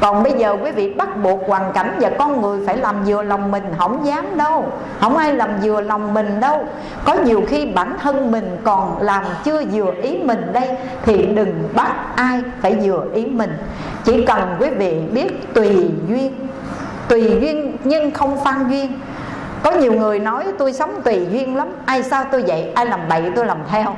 S1: còn bây giờ quý vị bắt buộc hoàn cảnh và con người phải làm vừa lòng mình, không dám đâu. Không ai làm vừa lòng mình đâu. Có nhiều khi bản thân mình còn làm chưa vừa ý mình đây, thì đừng bắt ai phải vừa ý mình. Chỉ cần quý vị biết tùy duyên tùy duyên nhưng không phan duyên có nhiều người nói tôi sống tùy duyên lắm. Ai sao tôi vậy? Ai làm bậy tôi làm theo.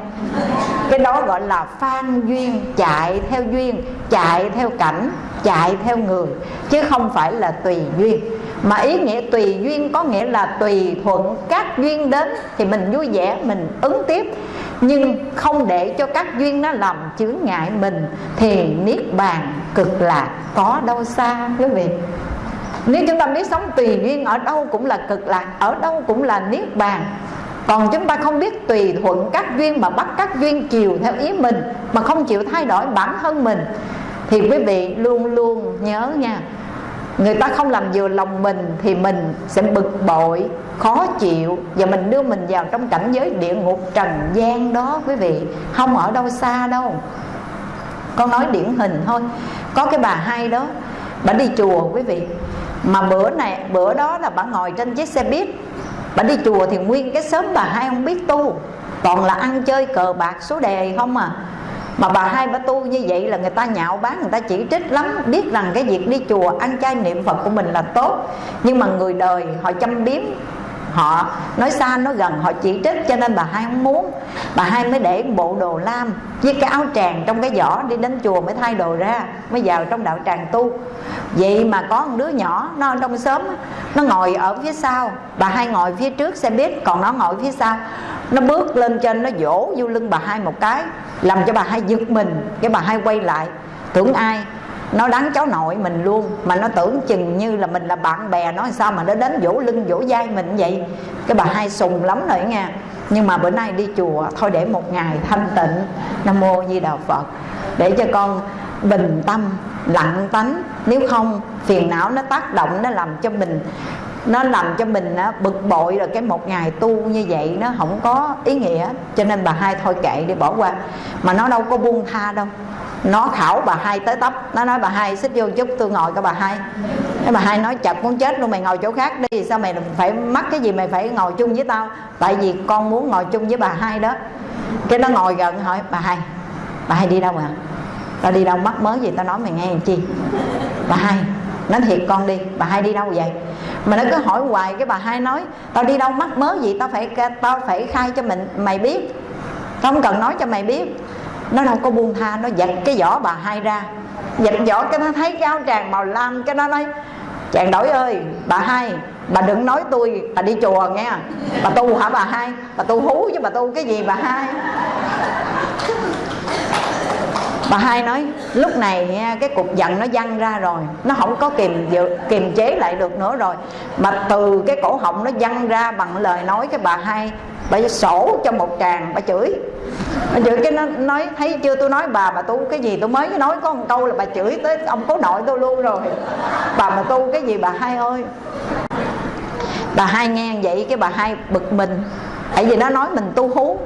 S1: Cái đó gọi là phan duyên, chạy theo duyên, chạy theo cảnh, chạy theo người, chứ không phải là tùy duyên. Mà ý nghĩa tùy duyên có nghĩa là tùy thuận các duyên đến thì mình vui vẻ, mình ứng tiếp. Nhưng không để cho các duyên nó làm chướng ngại mình thì niết bàn cực lạc có đâu xa quý vị nếu chúng ta biết sống tùy duyên ở đâu cũng là cực lạc, ở đâu cũng là niết bàn. Còn chúng ta không biết tùy thuận các duyên mà bắt các duyên chiều theo ý mình, mà không chịu thay đổi bản thân mình, thì quý vị luôn luôn nhớ nha, người ta không làm vừa lòng mình thì mình sẽ bực bội, khó chịu, và mình đưa mình vào trong cảnh giới địa ngục trần gian đó quý vị. Không ở đâu xa đâu. Con nói điển hình thôi. Có cái bà hai đó, bà đi chùa quý vị mà bữa này, bữa đó là bà ngồi trên chiếc xe buýt. Bà đi chùa thì nguyên cái sớm bà hai không biết tu. Toàn là ăn chơi cờ bạc số đề không à. Mà bà hai bà tu như vậy là người ta nhạo báng, người ta chỉ trích lắm. Biết rằng cái việc đi chùa, ăn chay niệm phật của mình là tốt. Nhưng mà người đời họ châm biếm họ nói xa, nói gần, họ chỉ trích, cho nên bà hai không muốn, bà hai mới để bộ đồ lam với cái áo tràng trong cái giỏ đi đến chùa mới thay đồ ra, mới vào trong đạo tràng tu. Vậy mà có một đứa nhỏ, nó ở trong xóm, nó ngồi ở phía sau, bà hai ngồi phía trước xe buýt, còn nó ngồi phía sau. Nó bước lên trên, nó vỗ vô lưng bà hai một cái, làm cho bà hai giật mình, cái bà hai quay lại. Tưởng ai? Nó đánh cháu nội mình luôn. Mà nó tưởng chừng như là mình là bạn bè. Nó sao mà nó đến vỗ lưng, vỗ vai mình vậy? Cái bà hai sùng lắm rồi nha nhưng mà bữa nay đi chùa, thôi để một ngày thanh tịnh. Nam mô di đà phật. Để cho con bình tâm, lặng tánh. Nếu không, phiền não nó tác động, nó làm cho mình, nó làm cho mình bực bội rồi cái một ngày tu như vậy nó không có ý nghĩa. Cho nên bà hai thôi kệ đi, bỏ qua. Mà nó đâu có buông tha đâu nó khảo bà hai tới tấp. Nó nói, bà hai, xích vô chút, tôi ngồi cái bà hai. Cái bà hai nói chật muốn chết luôn, mày ngồi chỗ khác đi. Sao mày phải mắc cái gì mày phải ngồi chung với tao? Tại vì con muốn ngồi chung với bà hai đó. Cái nó ngồi gần, hỏi, bà hai bà hai đi đâu à? Tao đi đâu, mắc mới gì tao nói mày nghe làm chi? Bà hai, nói thiệt con đi, bà hai đi đâu vậy? Mà nó cứ hỏi hoài, cái bà hai nói, tao đi đâu, mắc mớ gì tao phải tao phải khai cho mình, mày biết. Tao không cần nói cho mày biết nó đâu có buông tha, nó giật cái vỏ bà hai ra. Giật vỏ cái nó thấy cái áo tràng màu lam, cái nó nói, chàng đổi ơi, bà hai, bà đừng nói tôi, bà đi chùa nghe. Bà tu hả bà hai? Bà tu hú chứ bà tu cái gì bà hai? Bà hai nói, lúc này nha, cái cục giận nó văng ra rồi, nó không có kìm kiềm chế lại được nữa rồi. Mà từ cái cổ họng nó văng ra bằng lời nói cái bà hai, bà sổ cho một tràng, bà chửi chửi cái nó nói, thấy chưa, tôi nói, bà mà tu cái gì tôi mới nói có một câu là bà chửi tới ông cố nội tôi luôn rồi. Bà mà tu cái gì bà hai ơi. Bà hai nghe vậy cái bà hai bực mình. Tại vì nó nói mình tu hú.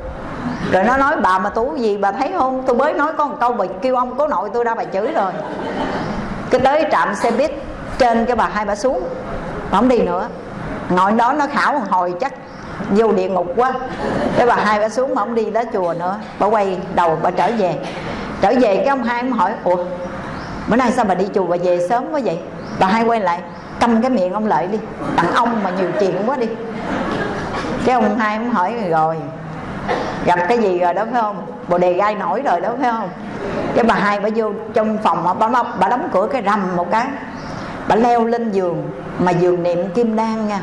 S1: Rồi nó nói, bà mà tu gì bà thấy không? Tôi mới nói có một câu bà kêu ông cố nội tôi ra bà chửi rồi. Cái tới trạm xe buýt trên cái bà hai bà xuống. Bà không đi nữa. Ngồi đó nó khảo một hồi chắc vô địa ngục quá. Cái bà hai bà xuống mà ông đi đó chùa nữa. Bà quay đầu bà trở về. Trở về cái ông hai ông hỏi ủa bữa nay sao bà đi chùa bà về sớm quá vậy? Bà hai quay lại câm cái miệng ông lợi đi. Tặng ông mà nhiều chuyện quá đi. Cái ông hai ông hỏi rồi gặp cái gì rồi đó phải không? Bồ đề gai nổi rồi đó phải không? Cái bà hai bà vô trong phòng bà, móc bà đóng cửa cái rầm một cái. Bà leo lên giường mà giường niệm kim đan nha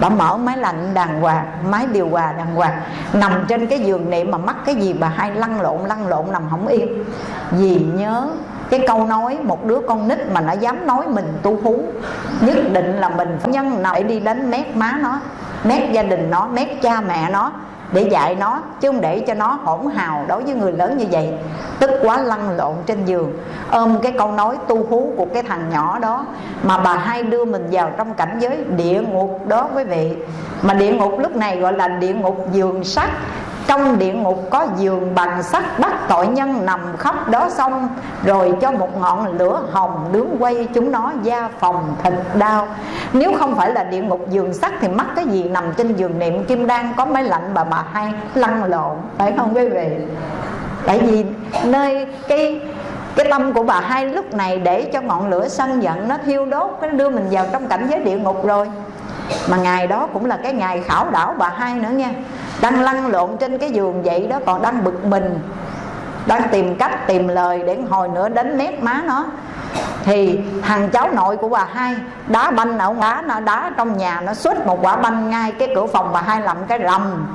S1: bà mở máy lạnh đàng hoàng, máy điều hòa đàng hoàng. Nằm trên cái giường niệm mà mắc cái gì bà hay lăn lộn lăn lộn, nằm không yên. Vì nhớ cái câu nói, một đứa con nít mà nó dám nói mình tu hú, nhất định là mình phải nhân nào để đi đến mép má nó mép gia đình nó mép cha mẹ nó để dạy nó, chứ không để cho nó hỗn hào đối với người lớn như vậy. Tức quá lăn lộn trên giường. Ôm cái câu nói tu hú của cái thằng nhỏ đó mà bà hai đưa mình vào trong cảnh giới địa ngục đó quý vị. Mà địa ngục lúc này gọi là địa ngục giường sắt trong địa ngục có giường bằng sắt bắt tội nhân nằm khắp đó xong, rồi cho một ngọn lửa hồng nướng quay chúng nó da phòng thịt đau. Nếu không phải là địa ngục giường sắt thì mắc cái gì nằm trên giường niệm kim đan có máy lạnh bà bà hai lăn lộn, phải không quý vị? Tại vì nơi cái cái tâm của bà hai lúc này để cho ngọn lửa sân giận nó thiêu đốt, nó đưa mình vào trong cảnh giới địa ngục rồi mà ngày đó cũng là cái ngày khảo đảo bà hai nữa nha. Đang lăn lộn trên cái giường vậy đó, còn đang bực mình. Đang tìm cách, tìm lời để hồi nữa đến nét má nó. Thì thằng cháu nội của bà hai đá banh ở đá nó đá trong nhà, nó xuất một quả banh ngay cái cửa phòng bà hai làm cái rầm.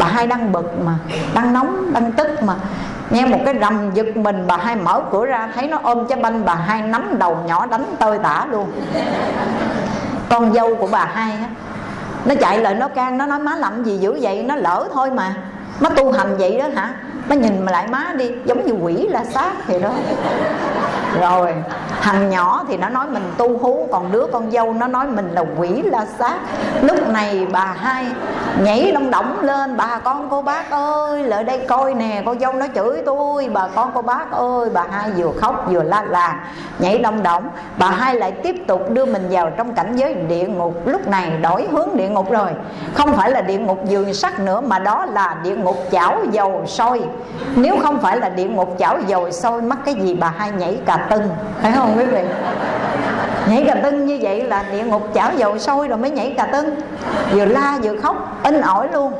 S1: Bà hai đang bực mà, đang nóng, đang tức mà. Nghe một cái rầm giật mình, bà hai mở cửa ra, thấy nó ôm trái banh bà hai nắm đầu nhỏ đánh tơi tả luôn con dâu của bà hai á. Nó chạy lại nó can, nó nói, má làm gì dữ vậy? Nó lỡ thôi mà. Má tu hành vậy đó hả? Má nhìn mà lại má đi, giống như quỷ la sát thì đó. Rồi thằng nhỏ thì nó nói mình tu hú, còn đứa con dâu nó nói mình là quỷ la sát. Lúc này bà hai nhảy lông động lên, bà con cô bác ơi, lại đây coi nè, con dâu nó chửi tôi, bà con cô bác ơi. Bà hai vừa khóc vừa la làng, nhảy lông động bà hai lại tiếp tục đưa mình vào trong cảnh giới địa ngục. Lúc này đổi hướng địa ngục rồi. Không phải là địa ngục giường sắt nữa, mà đó là địa ngục chảo dầu sôi. Nếu không phải là địa ngục chảo dầu sôi, mắc cái gì bà hai nhảy cà tưng, phải không? Quý vị nhảy cà tưng như vậy là địa ngục chảo dầu sôi rồi mới nhảy cà tưng. Vừa la vừa khóc, in ỏi luôn.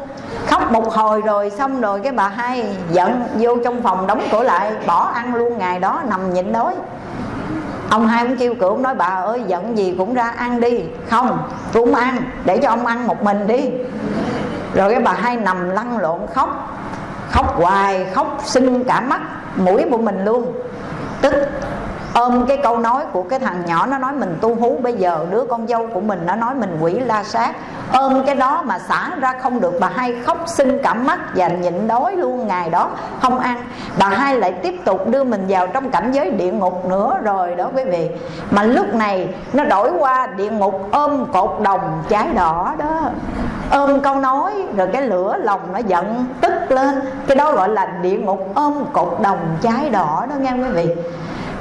S1: Khóc một hồi rồi xong rồi cái bà hai giận vô trong phòng đóng cửa lại, bỏ ăn luôn, ngày đó nằm nhịn đói. Ông hai cũng kêu cửa, ông nói, bà ơi, giận gì cũng ra ăn đi. Không, tôi không ăn, để cho ông ăn một mình đi. Rồi cái bà hai nằm lăn lộn khóc. Khóc hoài, khóc sưng cả mắt, mũi của mình luôn. Tức ôm cái câu nói của cái thằng nhỏ, nó nói mình tu hú. Bây giờ đứa con dâu của mình nó nói mình quỷ la sát. Ôm cái đó mà xả ra không được. Bà hai khóc xin cả mắt và nhịn đói luôn ngày đó. Không ăn. Bà hai lại tiếp tục đưa mình vào trong cảnh giới địa ngục nữa rồi đó quý vị. Mà lúc này nó đổi qua địa ngục ôm cột đồng trái đỏ đó. Ôm câu nói rồi cái lửa lòng nó giận tức lên. Cái đó gọi là địa ngục ôm cột đồng trái đỏ đó nghe quý vị?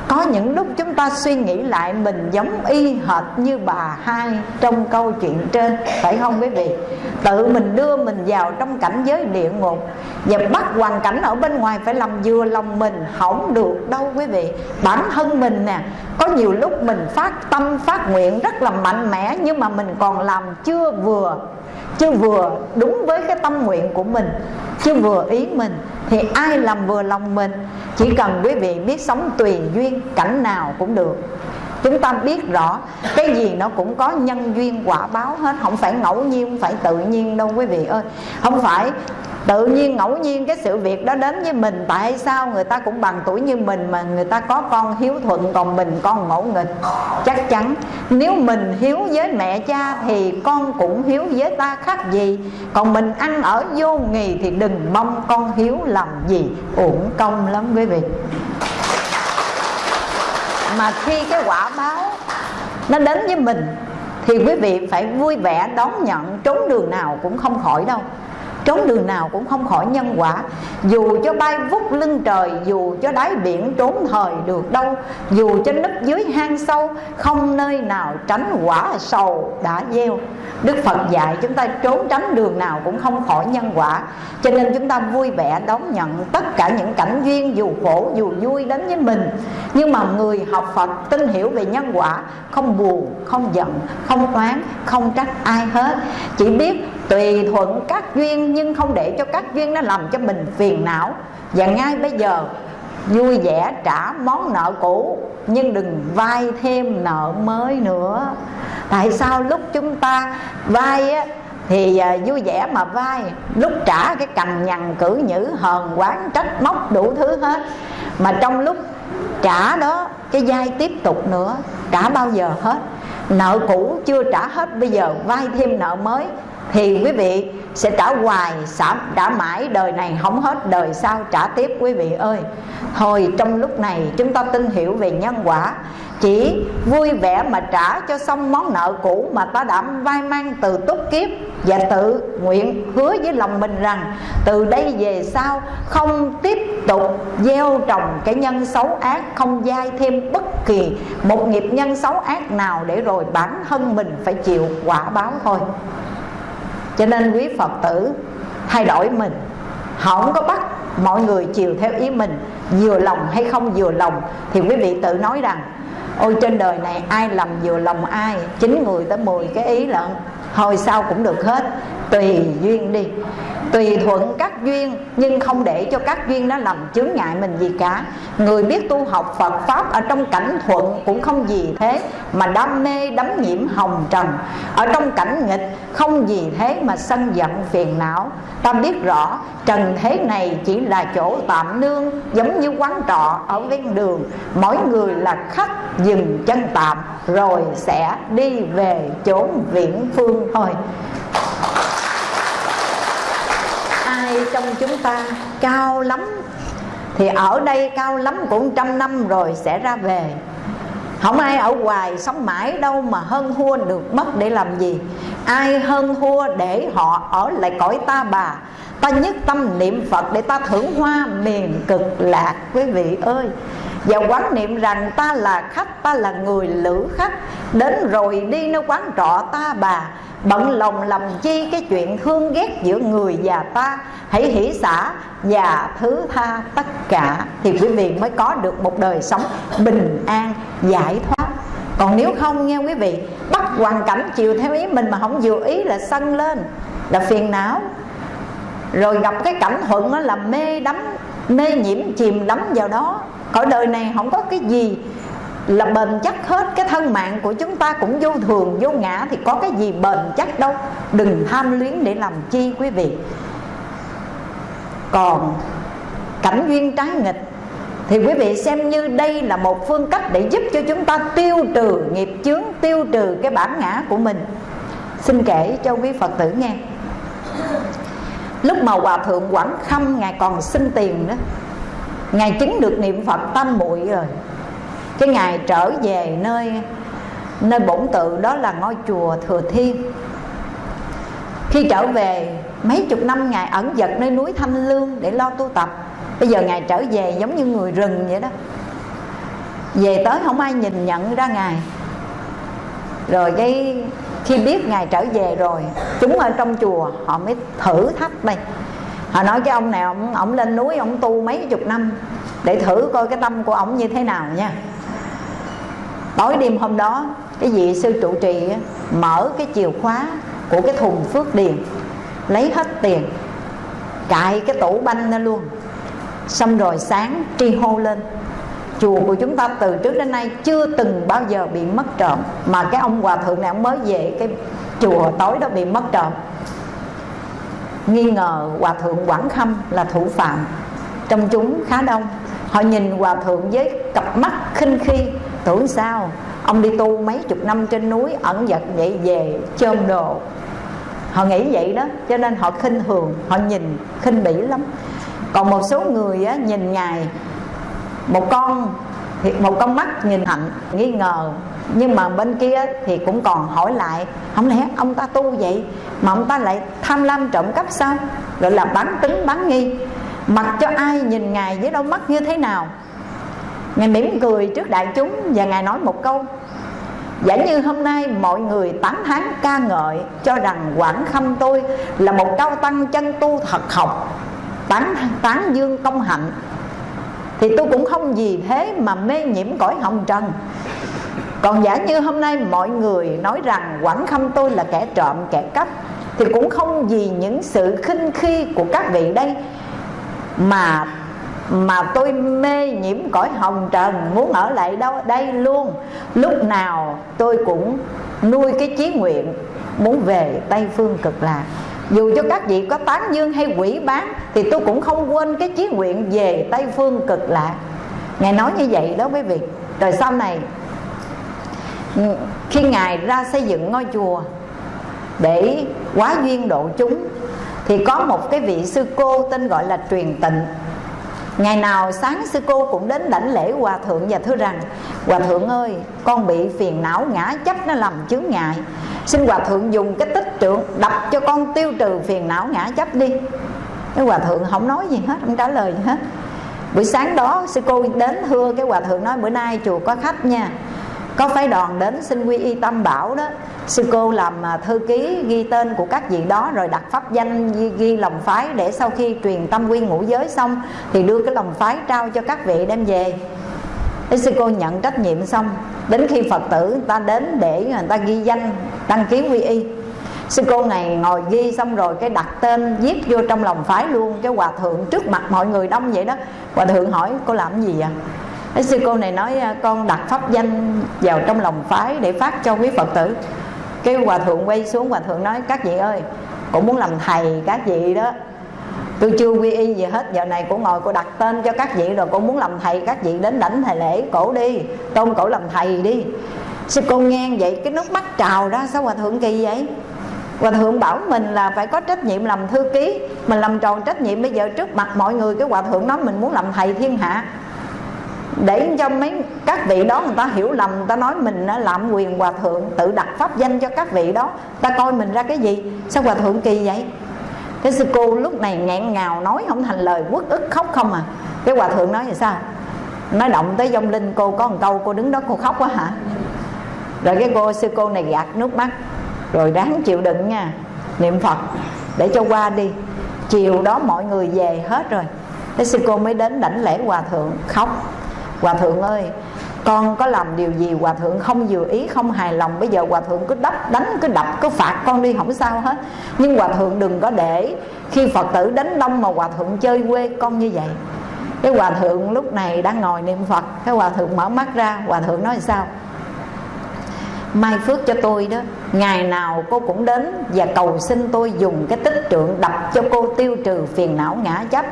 S1: Có những lúc chúng ta suy nghĩ lại mình giống y hệt như bà hai trong câu chuyện trên, phải không quý vị? Tự mình đưa mình vào trong cảnh giới địa ngục và bắt hoàn cảnh ở bên ngoài phải làm vừa lòng mình, không được đâu quý vị. Bản thân mình nè, có nhiều lúc mình phát tâm, phát nguyện rất là mạnh mẽ, nhưng mà mình còn làm chưa vừa chưa vừa đúng với cái tâm nguyện của mình chưa vừa ý mình, thì ai làm vừa lòng mình? Chỉ cần quý vị biết sống tùy duyên, cảnh nào cũng được. Chúng ta biết rõ, cái gì nó cũng có nhân duyên quả báo hết. Không phải ngẫu nhiên, không phải tự nhiên đâu quý vị ơi. Không phải tự nhiên ngẫu nhiên cái sự việc đó đến với mình, tại sao người ta cũng bằng tuổi như mình mà người ta có con hiếu thuận, còn mình con ngẫu nghịch? Chắc chắn, nếu mình hiếu với mẹ cha thì con cũng hiếu với ta khác gì? Còn mình ăn ở vô nghì thì đừng mong con hiếu làm gì, uổng công lắm quý vị. Mà khi cái quả báo nó đến với mình thì quý vị phải vui vẻ đón nhận, trốn đường nào cũng không khỏi đâu trốn đường nào cũng không khỏi nhân quả. Dù cho bay vút lưng trời, dù cho đáy biển trốn thời được đâu, dù cho nấp dưới hang sâu, không nơi nào tránh quả sầu đã gieo. Đức phật dạy chúng ta trốn tránh đường nào cũng không khỏi nhân quả. Cho nên chúng ta vui vẻ đón nhận tất cả những cảnh duyên, dù khổ, dù vui đến với mình. Nhưng mà người học phật tin hiểu về nhân quả, không buồn, không giận, không oán, không trách ai hết. Chỉ biết tùy thuận các duyên, nhưng không để cho các duyên nó làm cho mình phiền não. Và ngay bây giờ, vui vẻ trả món nợ cũ, nhưng đừng vay thêm nợ mới nữa. Tại sao lúc chúng ta vay á, thì à, vui vẻ mà vay lúc trả cái cằn nhằn cử nhữ, hờn quán trách móc đủ thứ hết. Mà trong lúc trả đó, cái vay tiếp tục nữa, trả bao giờ hết. Nợ cũ chưa trả hết, bây giờ vay thêm nợ mới thì quý vị sẽ trả hoài trả, trả mãi đời này không hết đời sau trả tiếp quý vị ơi. Hồi trong lúc này chúng ta tin hiểu về nhân quả. Chỉ vui vẻ mà trả cho xong món nợ cũ mà ta đã vai mang từ túc kiếp. Và tự nguyện hứa với lòng mình rằng từ đây về sau không tiếp tục gieo trồng cái nhân xấu ác không dai thêm bất kỳ một nghiệp nhân xấu ác nào để rồi bản thân mình phải chịu quả báo thôi cho nên quý phật tử thay đổi mình. Không có bắt mọi người chiều theo ý mình, vừa lòng hay không vừa lòng, thì quý vị tự nói rằng, ôi, trên đời này ai làm vừa lòng ai? Chín người tới 10 cái ý lận hồi sau cũng được hết, tùy duyên đi. Tùy thuận các duyên, nhưng không để cho các duyên nó làm chướng ngại mình gì cả. Người biết tu học Phật pháp ở trong cảnh thuận cũng không gì thế, mà đam mê đắm nhiễm hồng trần. Ở trong cảnh nghịch không gì thế mà sân giận phiền não. Ta biết rõ, trần thế này chỉ là chỗ tạm nương, giống như quán trọ ở ven đường. Mỗi người là khách, dừng chân tạm, rồi sẽ đi về chốn viễn phương thôi. Ai trong chúng ta cao lắm, thì ở đây cao lắm cũng trăm năm rồi sẽ ra về không ai ở hoài sống mãi đâu mà hơn thua được mất để làm gì. Ai hơn thua để họ ở lại cõi ta bà. Ta nhất tâm niệm phật để ta thưởng hoa miền cực lạc, quý vị ơi. Và quán niệm rằng ta là khách, ta là người lữ khách. Đến rồi đi nơi quán trọ ta bà bận lòng làm chi cái chuyện thương ghét giữa người và ta. Hãy hỷ xả và thứ tha tất cả thì quý vị mới có được một đời sống bình an, giải thoát. Còn nếu không, nghe quý vị, bắt hoàn cảnh chiều theo ý mình mà không vừa ý là sân lên, là phiền não. Rồi gặp cái cảnh thuận là mê đắm, mê nhiễm, chìm đắm vào đó. Cõi đời này không có cái gì là bền chắc hết cái thân mạng của chúng ta cũng vô thường, vô ngã thì có cái gì bền chắc đâu. Đừng tham luyến để làm chi quý vị. Còn cảnh duyên trái nghịch thì quý vị xem như đây là một phương cách để giúp cho chúng ta tiêu trừ nghiệp chướng, tiêu trừ cái bản ngã của mình. Xin kể cho quý phật tử nghe. Lúc mà hòa thượng quảng khâm ngài còn xin tiền đó, ngài chứng được niệm phật tam muội rồi cái ngày trở về nơi nơi bổn tự đó là ngôi chùa thừa thiên. Khi trở về mấy chục năm ngài ẩn dật nơi núi thanh lương để lo tu tập. Bây giờ ngài trở về giống như người rừng vậy đó. Về tới không ai nhìn nhận ra ngài. Rồi cái khi biết ngài trở về rồi chúng ở trong chùa họ mới thử thách đây. Họ nói cái ông này ông, ông lên núi ông tu mấy chục năm để thử coi cái tâm của ông như thế nào nha tối đêm hôm đó, cái vị sư trụ trì mở cái chìa khóa của cái thùng phước điền, lấy hết tiền, cài cái tủ banh ra luôn. Xong rồi sáng tri hô lên, chùa của chúng ta từ trước đến nay chưa từng bao giờ bị mất trộm, mà cái ông hòa thượng này ông mới về cái chùa tối đó bị mất trộm. Nghi ngờ hòa thượng quảng khâm là thủ phạm. Trong chúng khá đông, họ nhìn hòa thượng với cặp mắt khinh khi tưởng sao? Ông đi tu mấy chục năm trên núi ẩn giật vậy về chôm đồ. Họ nghĩ vậy đó cho nên họ khinh thường họ nhìn khinh bỉ lắm. Còn một số người á, nhìn ngài một con thì một con mắt nhìn hạnh nghi ngờ. Nhưng mà bên kia thì cũng còn hỏi lại không lẽ ông ta tu vậy mà ông ta lại tham lam trộm cắp sao? Gọi là bán tính bán nghi. Mặc cho ai nhìn ngài với đôi mắt như thế nào ngài mỉm cười trước đại chúng và ngài nói một câu. Giả như hôm nay mọi người tán thán ca ngợi cho rằng quảng khâm tôi là một cao tăng chân tu thật học, tán tán dương công hạnh, thì tôi cũng không vì thế mà mê nhiễm cõi hồng trần. Còn giả như hôm nay mọi người nói rằng quảng khâm tôi là kẻ trộm, kẻ cắp, thì cũng không vì những sự khinh khi của các vị đây mà mà tôi mê nhiễm cõi hồng trần, muốn ở lại đâu, đây luôn. Lúc nào tôi cũng nuôi cái chí nguyện, muốn về tây phương cực lạc. Dù cho các vị có tán dương hay quỷ bán, thì tôi cũng không quên cái chí nguyện về tây phương cực lạc. Ngài nói như vậy đó quý vị. Rồi sau này, khi ngài ra xây dựng ngôi chùa để quá duyên độ chúng, thì có một cái vị sư cô tên gọi là truyền tịnh. Ngày nào sáng sư cô cũng đến đảnh lễ hòa thượng và thưa rằng Hòa thượng ơi con bị phiền não ngã chấp nó làm chướng ngại. Xin hòa thượng dùng cái tích trượng đập cho con tiêu trừ phiền não ngã chấp đi. Cái hòa thượng không nói gì hết, không trả lời gì hết. Buổi sáng đó sư cô đến thưa cái hòa thượng nói bữa nay chùa có khách nha có phái đoàn đến xin quy y tam bảo đó. Sư cô làm à, thư ký ghi tên của các vị đó rồi đặt pháp danh ghi, ghi lòng phái để sau khi truyền tâm quy ngũ giới xong thì đưa cái lòng phái trao cho các vị đem về. Thế sư cô nhận trách nhiệm xong Đến khi Phật tử người ta đến để người ta ghi danh Đăng ký quy y. Sư cô này ngồi ghi xong rồi Cái đặt tên viết vô trong lòng phái luôn Cái hòa thượng trước mặt mọi người đông vậy đó. Hòa thượng hỏi cô làm gì vậy? Thế sư cô này nói à, con đặt pháp danh vào trong lòng phái để phát cho quý Phật tử. Cái hòa thượng quay xuống, hòa thượng nói, các vị ơi, Cũng muốn làm thầy các vị đó. Tôi chưa quy y gì hết, Giờ này cũng ngồi cô đặt tên cho các vị rồi cũng muốn làm thầy các vị đến đảnh thầy lễ cổ đi, Tôn cổ làm thầy đi. Sư cô nghe vậy, cái nước mắt trào ra, Sao hòa thượng kỳ vậy? Hòa thượng bảo mình là phải có trách nhiệm làm thư ký, Mình làm tròn trách nhiệm. Bây giờ trước mặt mọi người, Cái hòa thượng nói mình muốn làm thầy thiên hạ để cho mấy các vị đó người ta hiểu lầm, người ta nói mình làm quyền hòa thượng, tự đặt pháp danh cho các vị đó. Ta coi mình ra cái gì? Sao hòa thượng kỳ vậy? Cái sư cô lúc này nghẹn ngào nói không thành lời, quất ức khóc không à. Cái hòa thượng nói là sao? Nói động tới dông linh, cô có một câu, cô đứng đó cô khóc quá hả? Rồi cái cô, sư cô này gạt nước mắt. Rồi ráng chịu đựng nha, niệm phật, để cho qua đi. Chiều đó mọi người về hết rồi. Cái sư cô mới đến đảnh lễ hòa thượng, khóc hòa thượng ơi, con có làm điều gì? Hòa thượng không vừa ý, không hài lòng. Bây giờ hòa thượng cứ đắp, đánh, cứ đập, cứ phạt con đi, không sao hết. Nhưng hòa thượng đừng có để khi phật tử đánh đông mà hòa thượng chơi quê con như vậy. Cái hòa thượng lúc này đang ngồi niệm phật. Cái hòa thượng mở mắt ra. Hòa thượng nói sao? Mai phước cho tôi đó. Ngày nào cô cũng đến và cầu xin tôi dùng cái tích trượng đập cho cô tiêu trừ phiền não ngã chấp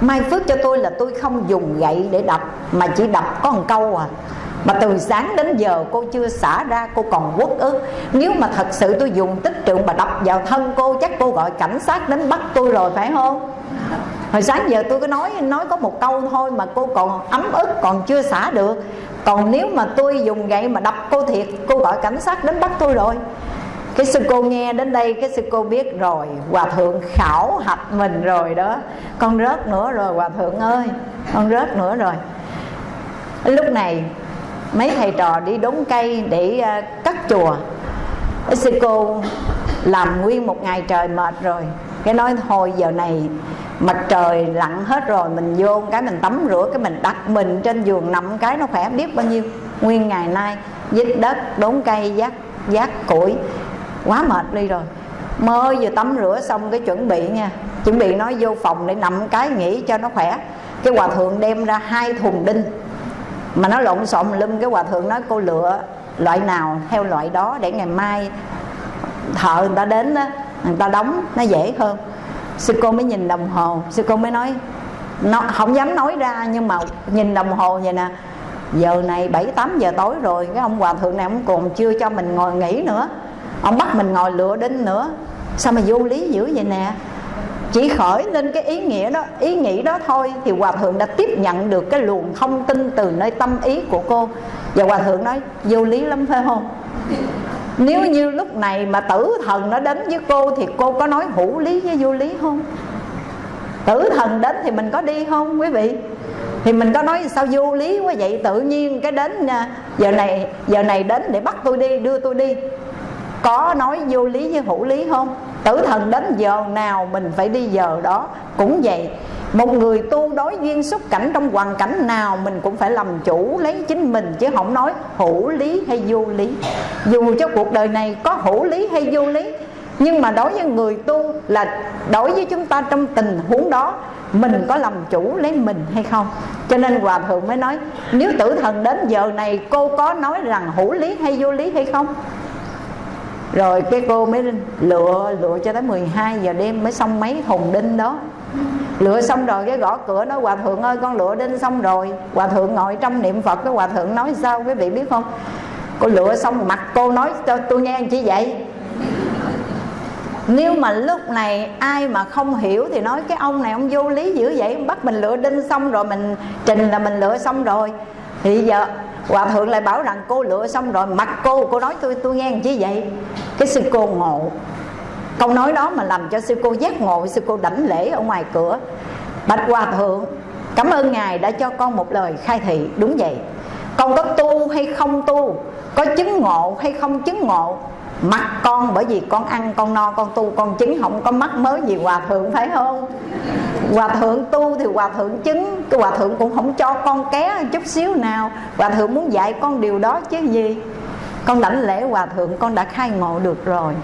S1: mai phước cho tôi là tôi không dùng gậy để đập, mà chỉ đập có một câu à. Mà từ sáng đến giờ cô chưa xả ra, cô còn uất ức. Nếu mà thật sự tôi dùng tích trượng mà đập vào thân cô, chắc cô gọi cảnh sát đến bắt tôi rồi, phải không? Hồi sáng giờ tôi có nói nói có một câu thôi mà cô còn ấm ức, còn chưa xả được còn nếu mà tôi dùng gậy mà đập cô thiệt cô gọi cảnh sát đến bắt tôi rồi. Cái sư cô nghe đến đây cái sư cô biết rồi hòa thượng khảo hạch mình rồi đó. Con rớt nữa rồi hòa thượng ơi con rớt nữa rồi. Lúc này mấy thầy trò đi đốn cây để uh, cắt chùa. Sư cô làm nguyên một ngày trời mệt rồi. Cái nói thôi giờ này mặt trời lặn hết rồi, mình vô cái mình tắm rửa, cái mình đặt mình trên giường nằm cái nó khỏe biết bao nhiêu. Nguyên ngày nay dít đất, đốn cây giác giác củi. Quá mệt đi rồi. Mới vừa tắm rửa xong cái chuẩn bị nha. Chuẩn bị nói vô phòng để nằm cái nghỉ cho nó khỏe. Cái hòa thượng đem ra hai thùng đinh. Mà nó lộn xộn lum cái hòa thượng nói, cô lựa loại nào theo loại đó để ngày mai thợ người ta đến đó người ta đóng, nó dễ hơn sư cô mới nhìn đồng hồ. Sư cô mới nói, nó, không dám nói ra, nhưng mà nhìn đồng hồ vậy nè. Giờ này bảy, tám giờ tối rồi, cái ông hòa thượng này ông còn chưa cho mình ngồi nghỉ nữa. Ông bắt mình ngồi lựa đinh nữa. Sao mà vô lý dữ vậy nè? Chỉ khởi lên cái ý nghĩa đó, ý nghĩ đó thôi thì hòa thượng đã tiếp nhận được cái luồng thông tin từ nơi tâm ý của cô. Và hòa thượng nói, vô lý lắm phải không? Nếu như lúc này mà tử thần nó đến với cô thì cô có nói hữu lý với vô lý không? Tử thần đến thì mình có đi không, quý vị? Thì mình có nói sao vô lý quá vậy? Tự nhiên cái đến à, giờ này giờ này đến để bắt tôi đi, đưa tôi đi. Có nói vô lý với hữu lý không? Tử thần đến giờ nào mình phải đi giờ đó. Cũng vậy một người tu đối duyên xúc cảnh trong hoàn cảnh nào mình cũng phải làm chủ lấy chính mình, chứ không nói hữu lý hay vô lý. Dù cho cuộc đời này có hữu lý hay vô lý, nhưng mà đối với người tu là đối với chúng ta trong tình huống đó, mình có làm chủ lấy mình hay không? Cho nên hòa thượng mới nói, nếu tử thần đến giờ này, cô có nói rằng hữu lý hay vô lý hay không? Rồi cái cô mới lựa lựa cho tới 12 giờ đêm mới xong mấy thùng đinh đó lựa xong rồi cái gõ cửa nói, hòa thượng ơi, con lựa đinh xong rồi. Hòa thượng ngồi trong niệm phật cái hòa thượng nói sao, quý vị biết không? Cô lựa xong mặt cô nói, cho tôi nghe chỉ vậy? Nếu mà lúc này ai mà không hiểu thì nói, cái ông này ông vô lý dữ vậy bắt mình lựa đinh xong rồi, mình trình là mình lựa xong rồi. Thì giờ hòa thượng lại bảo rằng, cô lựa xong rồi, mặt cô cô nói tôi tôi nghe chỉ vậy? Cái sư cô ngộ câu nói đó mà làm cho sư cô giác ngộ, sư cô đảnh lễ ở ngoài cửa. Bạch hòa thượng, cảm ơn ngài đã cho con một lời khai thị. Đúng vậy. Con có tu hay không tu, có chứng ngộ hay không chứng ngộ mặt con bởi vì con ăn, con no, con tu, con chứng không có mắc mới gì hòa thượng, phải không? Hòa thượng tu thì hòa thượng chứng, cái hòa thượng cũng không cho con ké chút xíu nào. Hòa thượng muốn dạy con điều đó chứ gì? Con đảnh lễ hòa thượng, con đã khai ngộ được rồi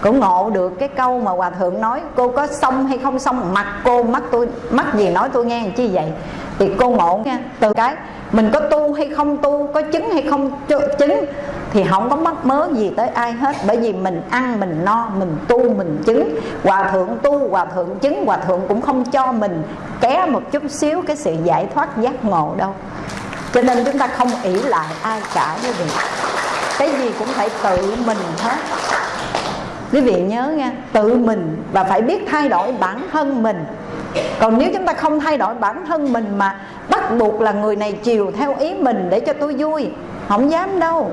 S1: cũng ngộ được cái câu mà hòa thượng nói, cô có xong hay không xong mặt cô mắt tôi mắt gì nói tôi nghe, chi vậy? Thì cô ngộ nha. Từ cái, mình có tu hay không tu, có chứng hay không chứng, thì không có mắc mớ gì tới ai hết. Bởi vì mình ăn, mình no, mình tu, mình chứng. Hòa thượng tu, hòa thượng chứng, hòa thượng cũng không cho mình ké một chút xíu cái sự giải thoát giác ngộ đâu. Cho nên chúng ta không ỷ lại ai cả quý vị cái gì cũng phải tự mình hết quý vị nhớ nha, tự mình và phải biết thay đổi bản thân mình. Còn nếu chúng ta không thay đổi bản thân mình mà bắt buộc là người này chiều theo ý mình để cho tôi vui, không dám đâu.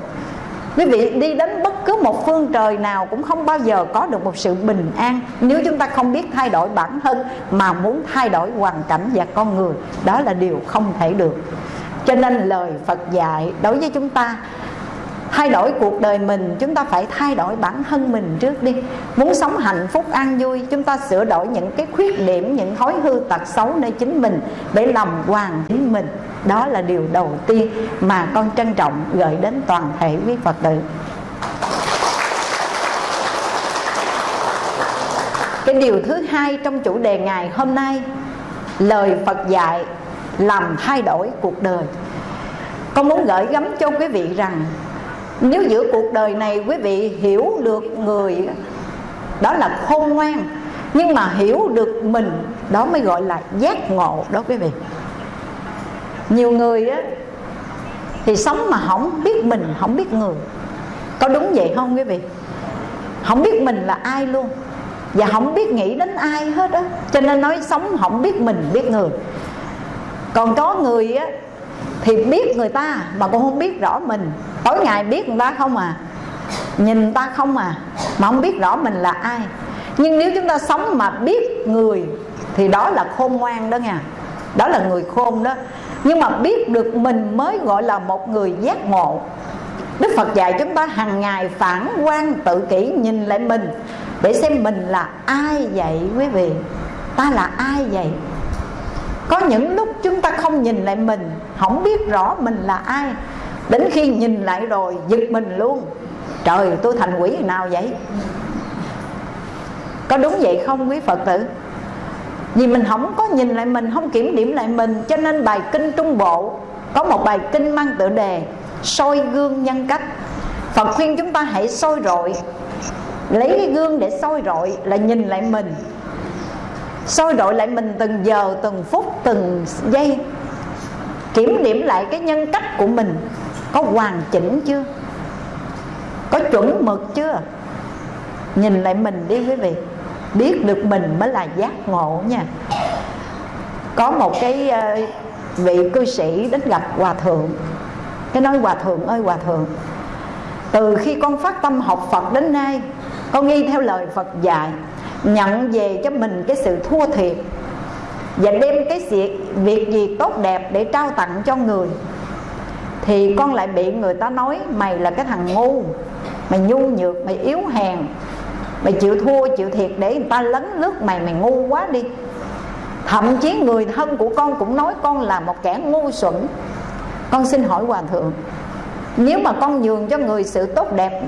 S1: Quý vị đi đến bất cứ một phương trời nào cũng không bao giờ có được một sự bình an nếu chúng ta không biết thay đổi bản thân mà muốn thay đổi hoàn cảnh và con người. Đó là điều không thể được. Cho nên lời phật dạy đối với chúng ta thay đổi cuộc đời mình, chúng ta phải thay đổi bản thân mình trước đi. Muốn sống hạnh phúc, an vui, chúng ta sửa đổi những cái khuyết điểm, những thói hư tật xấu nơi chính mình để làm hoàn chính mình. Đó là điều đầu tiên mà con trân trọng gửi đến toàn thể quý phật tử. Cái điều thứ hai trong chủ đề ngày hôm nay, lời phật dạy làm thay đổi cuộc đời. Con muốn gửi gắm cho quý vị rằng nếu giữa cuộc đời này, quý vị hiểu được người đó là khôn ngoan, nhưng mà hiểu được mình, đó mới gọi là giác ngộ đó quý vị. Nhiều người á, thì sống mà không biết mình, không biết người. Có đúng vậy không quý vị? Không biết mình là ai luôn, và không biết nghĩ đến ai hết á. Cho nên nói sống không biết mình, biết người. Còn có người á thì biết người ta mà con không biết rõ mình. Tối ngày biết người ta không à nhìn người ta không à mà không biết rõ mình là ai. Nhưng nếu chúng ta sống mà biết người, thì đó là khôn ngoan đó nha. Đó là người khôn đó. Nhưng mà biết được mình mới gọi là một người giác ngộ. Đức Phật dạy chúng ta hàng ngày phản quan tự kỷ nhìn lại mình, Để xem mình là ai vậy quý vị. Ta là ai vậy? Có những lúc chúng ta không nhìn lại mình không biết rõ mình là ai. Đến khi nhìn lại rồi giật mình luôn. Trời tôi thành quỷ nào vậy? Có đúng vậy không quý Phật tử? Vì mình không có nhìn lại mình Không kiểm điểm lại mình Cho nên bài kinh Trung Bộ Có một bài kinh mang tựa đề soi gương nhân cách. Phật khuyên chúng ta hãy soi rọi. Lấy cái gương để soi rọi là nhìn lại mình. Soi rọi lại mình từng giờ, từng phút, từng giây. Kiểm điểm lại cái nhân cách của mình. Có hoàn chỉnh chưa? Có chuẩn mực chưa? Nhìn lại mình đi quý vị. Biết được mình mới là giác ngộ nha. Có một cái ờ, vị cư sĩ đến gặp hòa thượng. Cái nói, hòa thượng ơi, hòa thượng, từ khi con phát tâm học phật đến nay, con nghi theo lời phật dạy, nhận về cho mình cái sự thua thiệt và đem cái việc gì tốt đẹp để trao tặng cho người, thì con lại bị người ta nói, mày là cái thằng ngu, mày nhu nhược, mày yếu hèn, mày chịu thua, chịu thiệt để người ta lấn lướt mày mày ngu quá đi. Thậm chí người thân của con cũng nói con là một kẻ ngu xuẩn. Con xin hỏi hòa thượng, nếu mà con nhường cho người sự tốt đẹp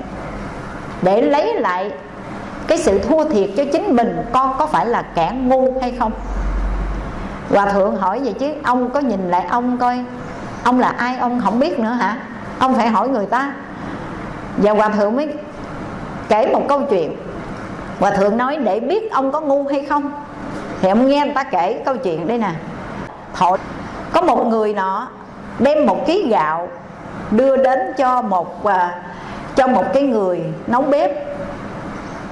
S1: để lấy lại cái sự thua thiệt cho chính mình, con có phải là kẻ ngu hay không? Hòa thượng hỏi vậy chứ ông có nhìn lại ông coi. Ông là ai? Ông không biết nữa hả? Ông phải hỏi người ta. Và hòa thượng mới kể một câu chuyện. Hòa thượng nói để biết ông có ngu hay không? Thì ông nghe người ta kể câu chuyện đây nè. Thọ có một người nọ đem một ký gạo đưa đến cho một uh, cho một cái người nấu bếp.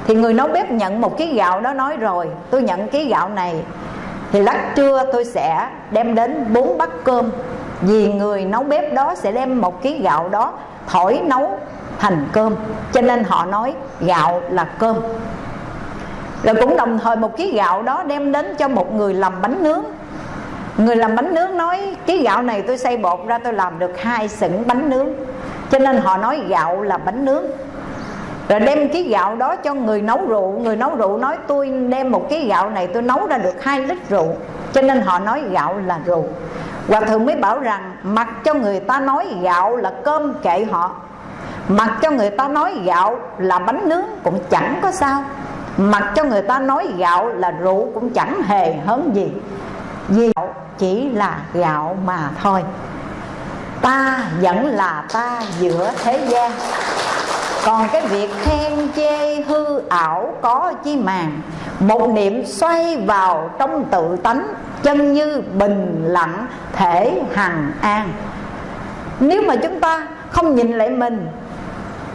S1: Thì người nấu bếp nhận một ký gạo đó nói rồi tôi nhận ký gạo này thì lát trưa tôi sẽ đem đến bốn bát cơm. Vì người nấu bếp đó sẽ đem một ký gạo đó thổi nấu thành cơm. Cho nên họ nói gạo là cơm. Rồi cũng đồng thời một ký gạo đó đem đến cho một người làm bánh nướng. Người làm bánh nướng nói, ký gạo này tôi xay bột ra tôi làm được hai sửng bánh nướng. Cho nên họ nói gạo là bánh nướng. Rồi đem cái gạo đó cho người nấu rượu. Người nấu rượu nói tôi đem một cái gạo này tôi nấu ra được hai lít rượu. Cho nên họ nói gạo là rượu. Hòa thượng mới bảo rằng Mặc cho người ta nói gạo là cơm kệ họ. Mặc cho người ta nói gạo là bánh nướng cũng chẳng có sao. Mặc cho người ta nói gạo là rượu cũng chẳng hề hớn gì. Vì gạo chỉ là gạo mà thôi. Ta vẫn là ta giữa thế gian còn cái việc khen chê hư ảo có chi màng, một niệm xoay vào trong tự tánh, chân như bình lặng, thể hằng an. Nếu mà chúng ta không nhìn lại mình,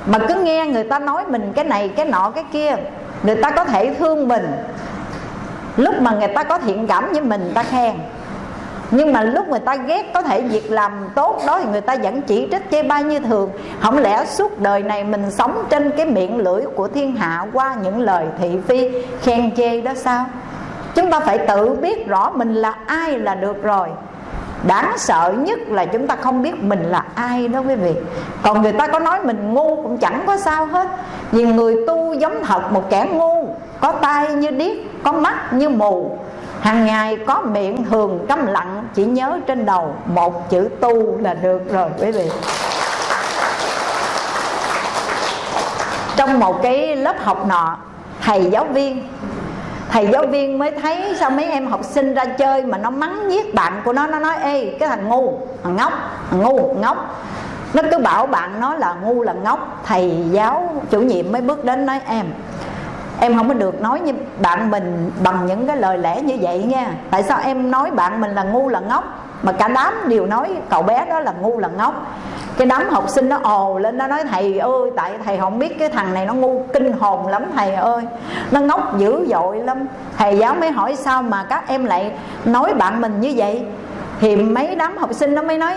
S1: mà cứ nghe người ta nói mình cái này, cái nọ, cái kia, người ta có thể thương mình. Lúc mà người ta có thiện cảm với mình ta khen nhưng mà lúc người ta ghét có thể việc làm tốt đó thì người ta vẫn chỉ trích chê bai như thường. Không lẽ suốt đời này mình sống trên cái miệng lưỡi của thiên hạ qua những lời thị phi, khen chê đó sao? Chúng ta phải tự biết rõ mình là ai là được rồi. Đáng sợ nhất là chúng ta không biết mình là ai đó quý vị. Còn người ta có nói mình ngu cũng chẳng có sao hết. Vì người tu giống thật, một kẻ ngu, có tay như điếc, có mắt như mù hàng ngày có miệng thường câm lặng, chỉ nhớ trên đầu một chữ tu là được rồi, quý vị. Trong một cái lớp học nọ, thầy giáo viên, thầy giáo viên mới thấy sao mấy em học sinh ra chơi mà nó mắng giết bạn của nó nó nói, ê, cái thằng ngu, thằng ngốc, thằng ngu ngốc. Nó cứ bảo bạn nó là ngu là ngốc. Thầy giáo chủ nhiệm mới bước đến nói, em em không có được nói như bạn mình bằng những cái lời lẽ như vậy nha. Tại sao em nói bạn mình là ngu là ngốc, mà cả đám đều nói cậu bé đó là ngu là ngốc? Cái đám học sinh nó ồ lên, nó nói, thầy ơi, tại thầy không biết cái thằng này nó ngu kinh hồn lắm, thầy ơi. Nó ngốc dữ dội lắm. Thầy giáo mới hỏi, sao mà các em lại nói bạn mình như vậy? Thì mấy đám học sinh nó mới nói,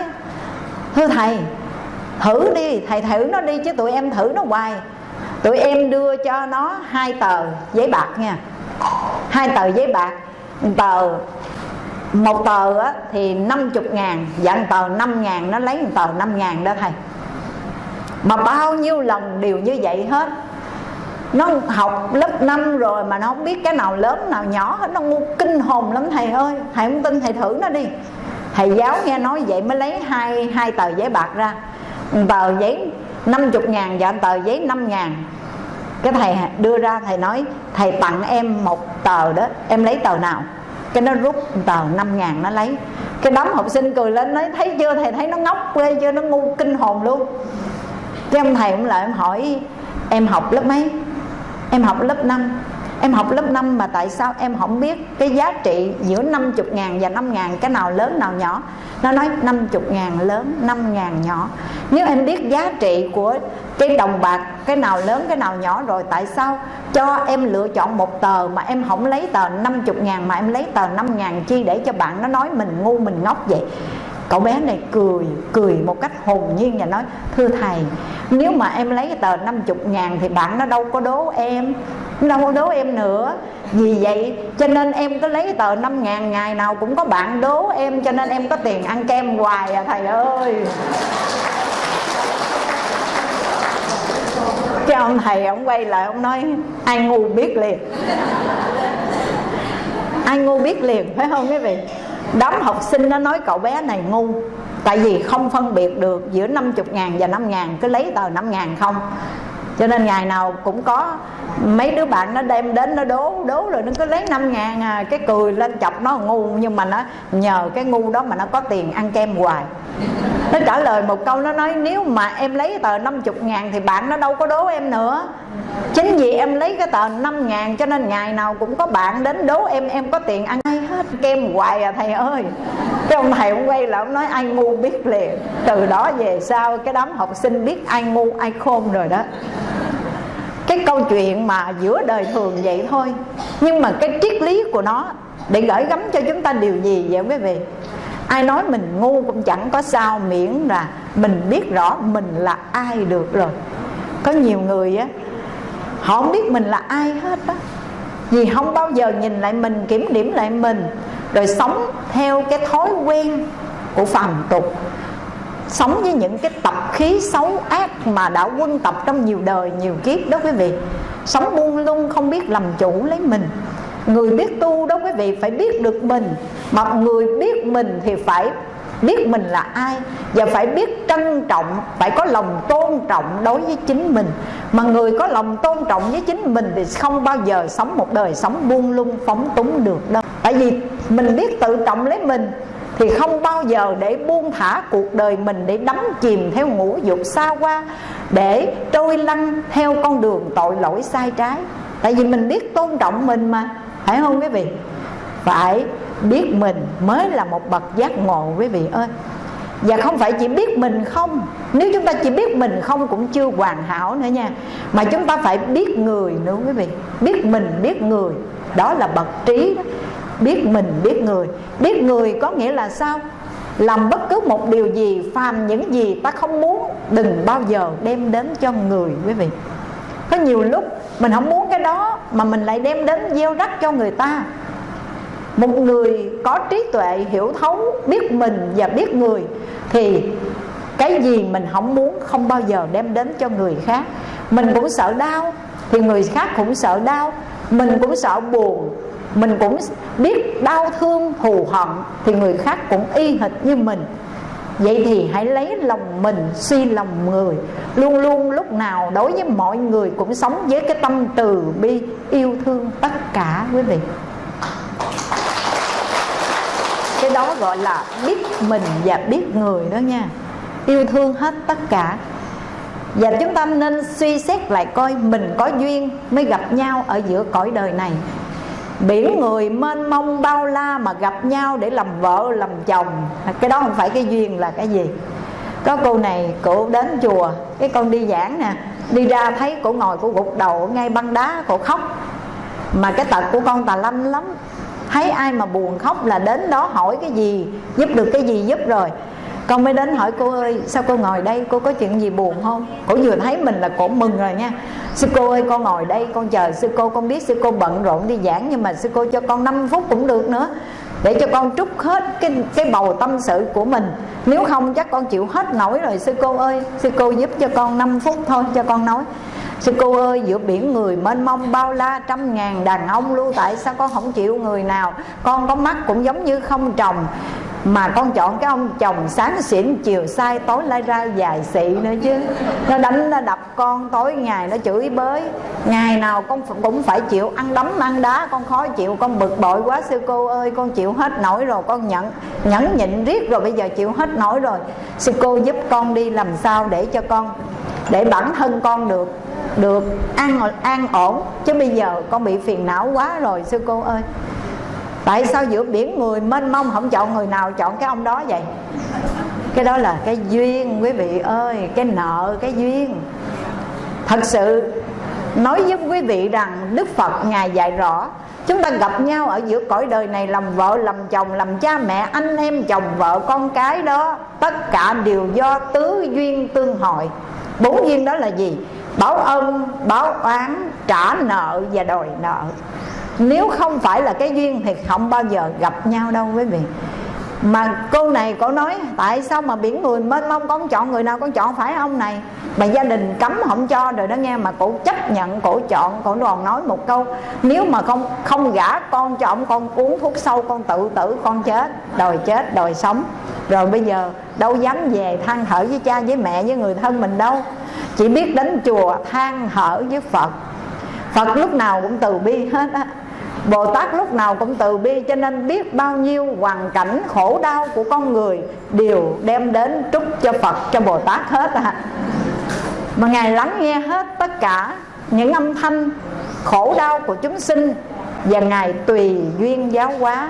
S1: thưa thầy, thử đi, thầy thử nó đi chứ tụi em thử nó hoài tụi em đưa cho nó hai tờ giấy bạc nha. Hai tờ giấy bạc. Tờ một tờ á, thì 50 ngàn. Dặn tờ 5 ngàn nó lấy một tờ 5 ngàn đó thầy. Mà bao nhiêu lần đều như vậy hết. Nó học lớp 5 rồi mà nó không biết cái nào lớn nào nhỏ hết. Nó ngu kinh hồn lắm thầy ơi. Thầy không tin thầy thử nó đi. Thầy giáo nghe nói vậy mới lấy hai hai tờ giấy bạc ra. Tờ giấy 50 ngàn và tờ giấy 5 ngàn cái thầy đưa ra thầy nói, thầy tặng em một tờ đó, em lấy tờ nào? Cái nó rút tờ 5 ngàn nó lấy. Cái đám học sinh cười lên nói, thấy chưa? Thầy thấy nó ngốc ghê chưa? Nó ngu kinh hồn luôn. Cái ông thầy cũng lại em hỏi, em học lớp mấy? Em học lớp 5 em học lớp 5 mà tại sao em không biết cái giá trị giữa 50 ngàn và 5 ngàn, cái nào lớn, nào nhỏ? Nó nói 50 ngàn lớn 5 ngàn nhỏ. Nếu em biết giá trị của cái đồng bạc, cái nào lớn, cái nào nhỏ rồi, tại sao cho em lựa chọn một tờ mà em không lấy tờ 50 ngàn mà em lấy tờ 5 ngàn chi để cho bạn nó nói mình ngu, mình ngốc vậy? Cậu bé này cười cười một cách hồn nhiên và nói, thưa thầy, nếu mà em lấy tờ 50 ngàn thì bạn nó đâu có đố em, đâu có đố em nữa. Vì vậy, cho nên em có lấy tờ 5 ngàn ngày nào cũng có bạn đố em, cho nên em có tiền ăn kem hoài à thầy ơi. Cái ông thầy ông quay lại, ông nói, ai ngu biết liền. Ai ngu biết liền, phải không quý vị? Đám học sinh nó nói cậu bé này ngu tại vì không phân biệt được giữa 50 ngàn và 5 ngàn cứ lấy tờ 5 ngàn không. Cho nên ngày nào cũng có mấy đứa bạn nó đem đến nó đố đố rồi nó cứ lấy 5 ngàn à, cái cười lên chọc nó ngu. Nhưng mà nó nhờ cái ngu đó mà nó có tiền ăn kem hoài. Nó trả lời một câu nó nói nếu mà em lấy tờ 50 ngàn thì bạn nó đâu có đố em nữa chính vì em lấy cái tờ 5 ngàn cho nên ngày nào cũng có bạn đến đố em em có tiền ăn hay hết kem hoài à thầy ơi. Cái ông thầy ông quay lại ông nói, ai ngu biết liền. Từ đó về sau, cái đám học sinh biết ai ngu, ai khôn rồi đó. Cái câu chuyện mà giữa đời thường vậy thôi. Nhưng mà cái triết lý của nó, để gửi gắm cho chúng ta điều gì vậy quý vị? Ai nói mình ngu cũng chẳng có sao miễn là mình biết rõ mình là ai được rồi. Có nhiều người á họ không biết mình là ai hết á. Vì không bao giờ nhìn lại mình, kiểm điểm lại mình, rồi sống theo cái thói quen của phàm tục. Sống với những cái tập khí xấu ác mà đã quân tập trong nhiều đời, nhiều kiếp đó quý vị. Sống buông lung, không biết làm chủ lấy mình. Người biết tu đó quý vị phải biết được mình. Mà người biết mình thì phải biết mình là ai và phải biết trân trọng, phải có lòng tôn trọng đối với chính mình. Mà người có lòng tôn trọng với chính mình thì không bao giờ sống một đời sống buông lung, phóng túng được đâu. Tại vì mình biết tự trọng lấy mình thì không bao giờ để buông thả cuộc đời mình để đắm chìm theo ngũ dục xa qua để trôi lăn theo con đường tội lỗi sai trái. Tại vì mình biết tôn trọng mình mà, phải không quý vị? Phải biết mình mới là một bậc giác ngộ quý vị ơi. Và không phải chỉ biết mình không Nếu chúng ta chỉ biết mình không cũng chưa hoàn hảo nữa nha. Mà chúng ta phải biết người nữa quý vị. Biết mình, biết người. Đó là bậc trí đó. Biết mình, biết người. Biết người có nghĩa là sao? Làm bất cứ một điều gì Phàm những gì ta không muốn Đừng bao giờ đem đến cho người quý vị. Có nhiều lúc Mình không muốn cái đó Mà mình lại đem đến gieo rắc cho người ta một người có trí tuệ, hiểu thấu, biết mình và biết người, thì cái gì mình không muốn không bao giờ đem đến cho người khác. Mình cũng sợ đau, thì người khác cũng sợ đau. Mình cũng sợ buồn, mình cũng biết đau thương, thù hận, thì người khác cũng y hệt như mình. Vậy thì hãy lấy lòng mình, suy lòng người. Luôn luôn lúc nào đối với mọi người cũng sống với cái tâm từ bi yêu thương tất cả, quý vị cái đó gọi là biết mình và biết người đó nha. Yêu thương hết tất cả. Và chúng ta nên suy xét lại coi mình có duyên mới gặp nhau ở giữa cõi đời này. Biển người mênh mông bao la mà gặp nhau để làm vợ, làm chồng. Cái đó không phải cái duyên là cái gì. Có cô này cổ đến chùa, cái con đi giảng nè. Đi ra thấy cổ ngồi cổ gục đầu ngay băng đá, cổ khóc. Mà cái tật của con tà lanh lắm thấy ai mà buồn khóc là đến đó hỏi cái gì, giúp được cái gì giúp rồi. Con mới đến hỏi cô ơi, sao cô ngồi đây? Cô có chuyện gì buồn không? Cổ vừa thấy mình là cổ mừng rồi nha. Sư cô ơi, con ngồi đây, con chờ sư cô, con biết sư cô bận rộn đi giảng, nhưng mà sư cô cho con 5 phút cũng được nữa, để cho con trút hết cái cái bầu tâm sự của mình. Nếu không chắc con chịu hết nổi rồi, sư cô ơi, sư cô giúp cho con 5 phút thôi, cho con nói sư cô ơi, giữa biển người mênh mông bao la trăm ngàn đàn ông lưu tại sao con không chịu người nào? Con có mắt cũng giống như không trồng mà con chọn cái ông chồng sáng xỉn, chiều sai, tối lai ra, dài xị nữa chứ. Nó đánh, nó đập con, tối ngày nó chửi bới. Ngày nào con cũng phải chịu ăn đấm, ăn đá. Con khó chịu, con bực bội quá. Sư cô ơi, con chịu hết nổi rồi, con nhận nhẫn nhịn riết rồi, bây giờ chịu hết nổi rồi. Sư cô giúp con đi làm sao để cho con, để bản thân con được được an an ổn. Chứ bây giờ con bị phiền não quá rồi, sư cô ơi tại sao giữa biển người mênh mông không chọn người nào chọn cái ông đó vậy? Cái đó là cái duyên, quý vị ơi, cái nợ, cái duyên. Thật sự, nói với quý vị rằng đức phật ngài dạy rõ, chúng ta gặp nhau ở giữa cõi đời này làm vợ, làm chồng, làm cha mẹ, anh em, chồng, vợ, con cái đó. Tất cả đều do tứ duyên tương hội. Bốn duyên đó là gì? Báo ân, báo oán, trả nợ và đòi nợ nếu không phải là cái duyên thì không bao giờ gặp nhau đâu quý vị. Mà cô này cô nói, tại sao mà biển người mênh mông, con chọn người nào con chọn, phải ông này? Mà gia đình cấm không cho rồi đó nghe, mà cổ chấp nhận, cổ chọn, cổ còn nói một câu, nếu mà không không gả con cho ông, con uống thuốc sâu, con tự tử, con chết, đòi chết, đòi sống. Rồi bây giờ đâu dám về than thở với cha, với mẹ, với người thân mình đâu. Chỉ biết đến chùa than thở với phật. Phật lúc nào cũng từ bi hết á. Bồ Tát lúc nào cũng từ bi Cho nên biết bao nhiêu hoàn cảnh khổ đau của con người Đều đem đến trúc cho Phật, cho Bồ Tát hết à Mà Ngài lắng nghe hết tất cả những âm thanh khổ đau của chúng sinh Và Ngài tùy duyên giáo hóa.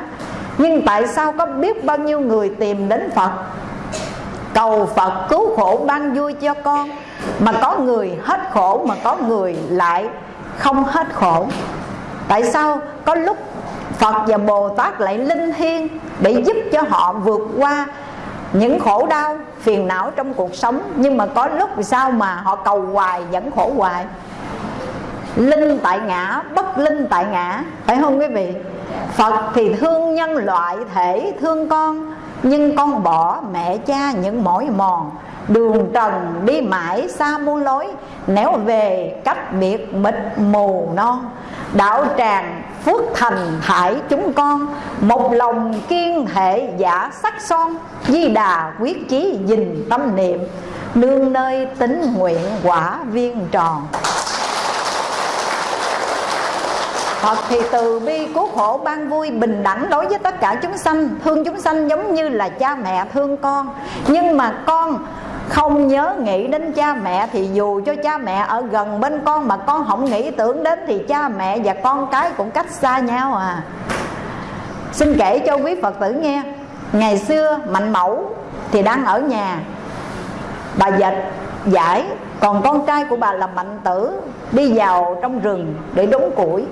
S1: Nhưng tại sao có biết bao nhiêu người tìm đến Phật? Cầu Phật cứu khổ ban vui cho con, Mà có người hết khổ mà có người lại không hết khổ tại sao có lúc Phật và Bồ Tát lại linh thiêng để giúp cho họ vượt qua những khổ đau, phiền não trong cuộc sống? Nhưng mà có lúc sao mà họ cầu hoài vẫn khổ hoài? Linh tại ngã, bất linh tại ngã, phải không quý vị? Phật thì thương nhân loại thể, thương con, nhưng con bỏ mẹ cha những mỏi mòn. Đường trần đi mãi xa muôn lối nếu về cách biệt mịt mù non đạo tràng phước thành thải chúng con, một lòng kiên hệ giả sắc son, di đà quyết chí dình tâm niệm, nương nơi tính nguyện quả viên tròn. Phật thì từ bi cứu khổ ban vui, bình đẳng đối với tất cả chúng sanh. Thương chúng sanh giống như là cha mẹ thương con. Nhưng mà con không nhớ nghĩ đến cha mẹ thì dù cho cha mẹ ở gần bên con mà con không nghĩ tưởng đến thì cha mẹ và con cái cũng cách xa nhau à. Xin kể cho quý phật tử nghe, ngày xưa mạnh mẫu thì đang ở nhà. Bà dệt giải, còn con trai của bà là mạnh tử đi vào trong rừng để đốn củi.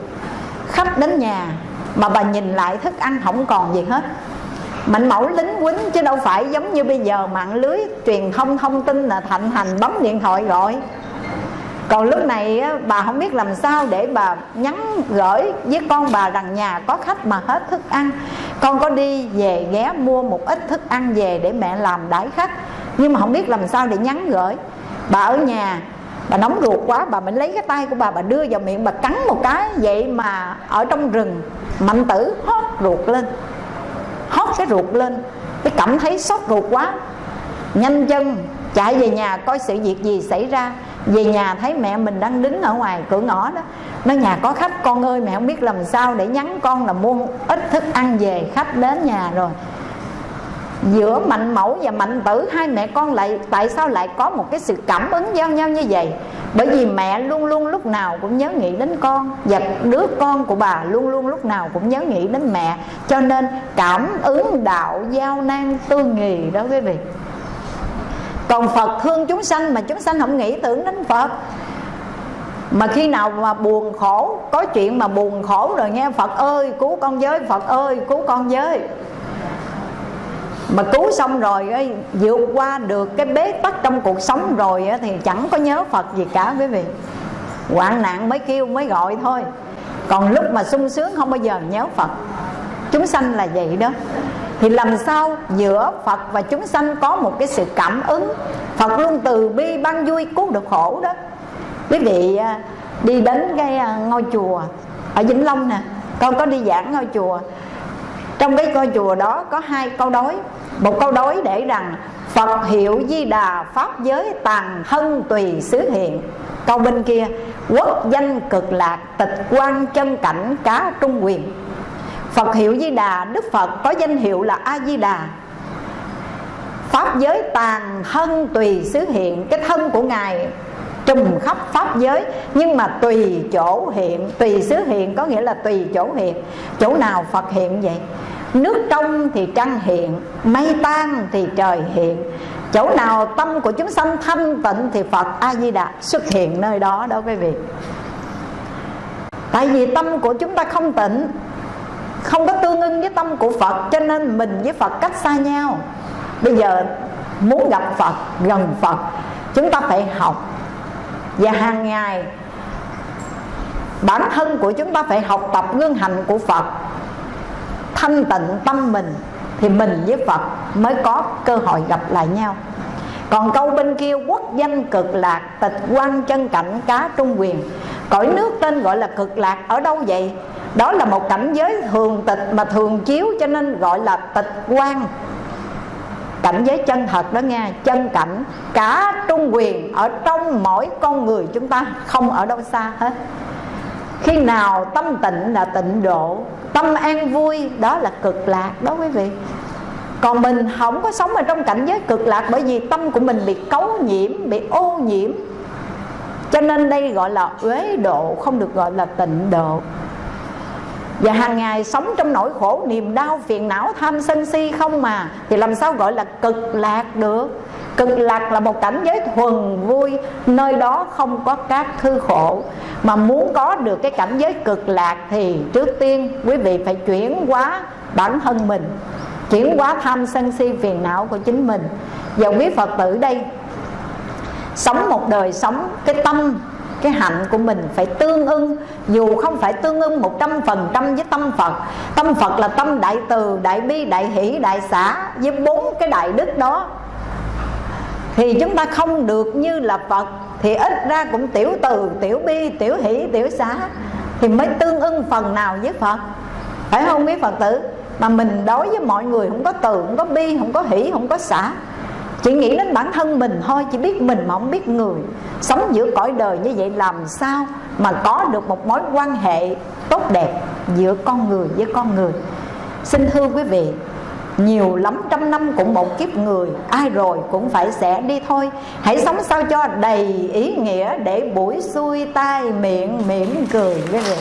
S1: Khách đến nhà, mà bà nhìn lại thức ăn không còn gì hết mạnh mẫu lính quýnh chứ đâu phải giống như bây giờ mạng lưới truyền thông thông tin là thạnh hành bấm điện thoại gọi. Còn lúc này bà không biết làm sao để bà nhắn gửi với con bà rằng nhà có khách mà hết thức ăn. Con có đi về ghé mua một ít thức ăn về để mẹ làm đãi khách. Nhưng mà không biết làm sao để nhắn gửi. Bà ở nhà, bà nóng ruột quá, bà mới lấy cái tay của bà bà đưa vào miệng, bà cắn một cái vậy mà ở trong rừng, mạnh tử hót ruột lên cái ruột lên, cái cảm thấy sốt ruột quá. Nhanh chân chạy về nhà coi sự việc gì xảy ra. Về nhà thấy mẹ mình đang đứng ở ngoài cửa ngõ đó. Nói, nhà có khách, con ơi, mẹ không biết làm sao để nhắn con là mua ít thức ăn về, khách đến nhà rồi giữa mạnh mẫu và mạnh tử, hai mẹ con lại, tại sao lại có một cái sự cảm ứng giao nhau như vậy? Bởi vì mẹ luôn luôn lúc nào cũng nhớ nghĩ đến con, và đứa con của bà luôn luôn lúc nào cũng nhớ nghĩ đến mẹ. Cho nên cảm ứng đạo giao nan tư nghì đó quý vị. Còn phật thương chúng sanh mà chúng sanh không nghĩ tưởng đến phật. Mà khi nào mà buồn khổ, có chuyện mà buồn khổ rồi nghe phật ơi, cứu con với, phật ơi, cứu con với mà cứu xong rồi vượt qua được cái bế tắc trong cuộc sống rồi thì chẳng có nhớ phật gì cả, quý vị. Hoạn nạn mới kêu, mới gọi thôi. Còn lúc mà sung sướng không bao giờ nhớ phật. Chúng sanh là vậy đó. Thì làm sao giữa Phật và chúng sanh có một cái sự cảm ứng? Phật luôn từ bi ban vui cứu được khổ đó. Quý vị à, đi đến cái à, ngôi chùa ở Vĩnh Long nè. Con có đi giảng ngôi chùa trong cái ngôi chùa đó có hai câu đối một câu đối để rằng Phật hiệu di đà pháp giới tàn hân tùy xứ hiện. Câu bên kia, quốc danh cực lạc, tịch quan chân cảnh cá trung quyền. Phật hiệu Di Đà, Đức Phật có danh hiệu là A Di Đà. Pháp giới tàn thân tùy xứ hiện, Cái thân của Ngài trùm khắp Pháp giới. Nhưng mà tùy chỗ hiện, Tùy xứ hiện, có nghĩa là tùy chỗ hiện. Chỗ nào Phật hiện vậy? Nước trong thì trăng hiện, Mây tan thì trời hiện. Chỗ nào tâm của chúng sanh thanh tịnh Thì Phật A-di-đà xuất hiện nơi đó đó quý vị. Tại vì tâm của chúng ta không tịnh, không có tương ưng với tâm của Phật, cho nên mình với Phật cách xa nhau. Bây giờ muốn gặp Phật, gần Phật, chúng ta phải học và hàng ngày, bản thân của chúng ta phải học tập gương hành của Phật. Thanh tịnh tâm mình thì mình với Phật mới có cơ hội gặp lại nhau. Còn câu bên kia, quốc danh cực lạc, tịch quan chân cảnh cá trung quyền. Cõi nước tên gọi là cực lạc ở đâu vậy? Đó là một cảnh giới thường tịch mà thường chiếu cho nên gọi là tịch quan cảnh giới chân thật đó nghe, chân cảnh, cả trung quyền ở trong mỗi con người chúng ta, không ở đâu xa hết. Khi nào tâm tịnh là tịnh độ, tâm an vui, đó là cực lạc đó quý vị. Còn mình không có sống ở trong cảnh giới cực lạc bởi vì tâm của mình bị cấu nhiễm, bị ô nhiễm. Cho nên đây gọi là uế độ, không được gọi là tịnh độ và hàng ngày sống trong nỗi khổ niềm đau, phiền não, tham sân si không mà, thì làm sao gọi là cực lạc được? Cực lạc là một cảnh giới thuần vui, nơi đó không có các thư khổ. Mà muốn có được cái cảnh giới cực lạc thì trước tiên quý vị phải chuyển hóa bản thân mình, chuyển hóa tham sân si, phiền não của chính mình. Và quý phật tử đây, sống một đời sống cái tâm cái hạnh của mình phải tương ưng, dù không phải tương ưng một trăm phần trăm với tâm Phật. Tâm Phật là tâm đại từ, đại bi, đại hỷ, đại xã với bốn cái đại đức đó. Thì chúng ta không được như là Phật, thì ít ra cũng tiểu từ, tiểu bi, tiểu hỷ, tiểu xã thì mới tương ưng phần nào với Phật. Phải không quý Phật tử? Mà mình đối với mọi người không có từ, không có bi, không có hỷ, không có xã chỉ nghĩ đến bản thân mình thôi chỉ biết mình mà không biết người. Sống giữa cõi đời như vậy làm sao mà có được một mối quan hệ tốt đẹp giữa con người với con người? Xin thưa quý vị, nhiều lắm trăm năm cũng một kiếp người, ai rồi cũng phải sẽ đi thôi. Hãy sống sao cho đầy ý nghĩa để buổi xuôi tai miệng mỉm cười quý vị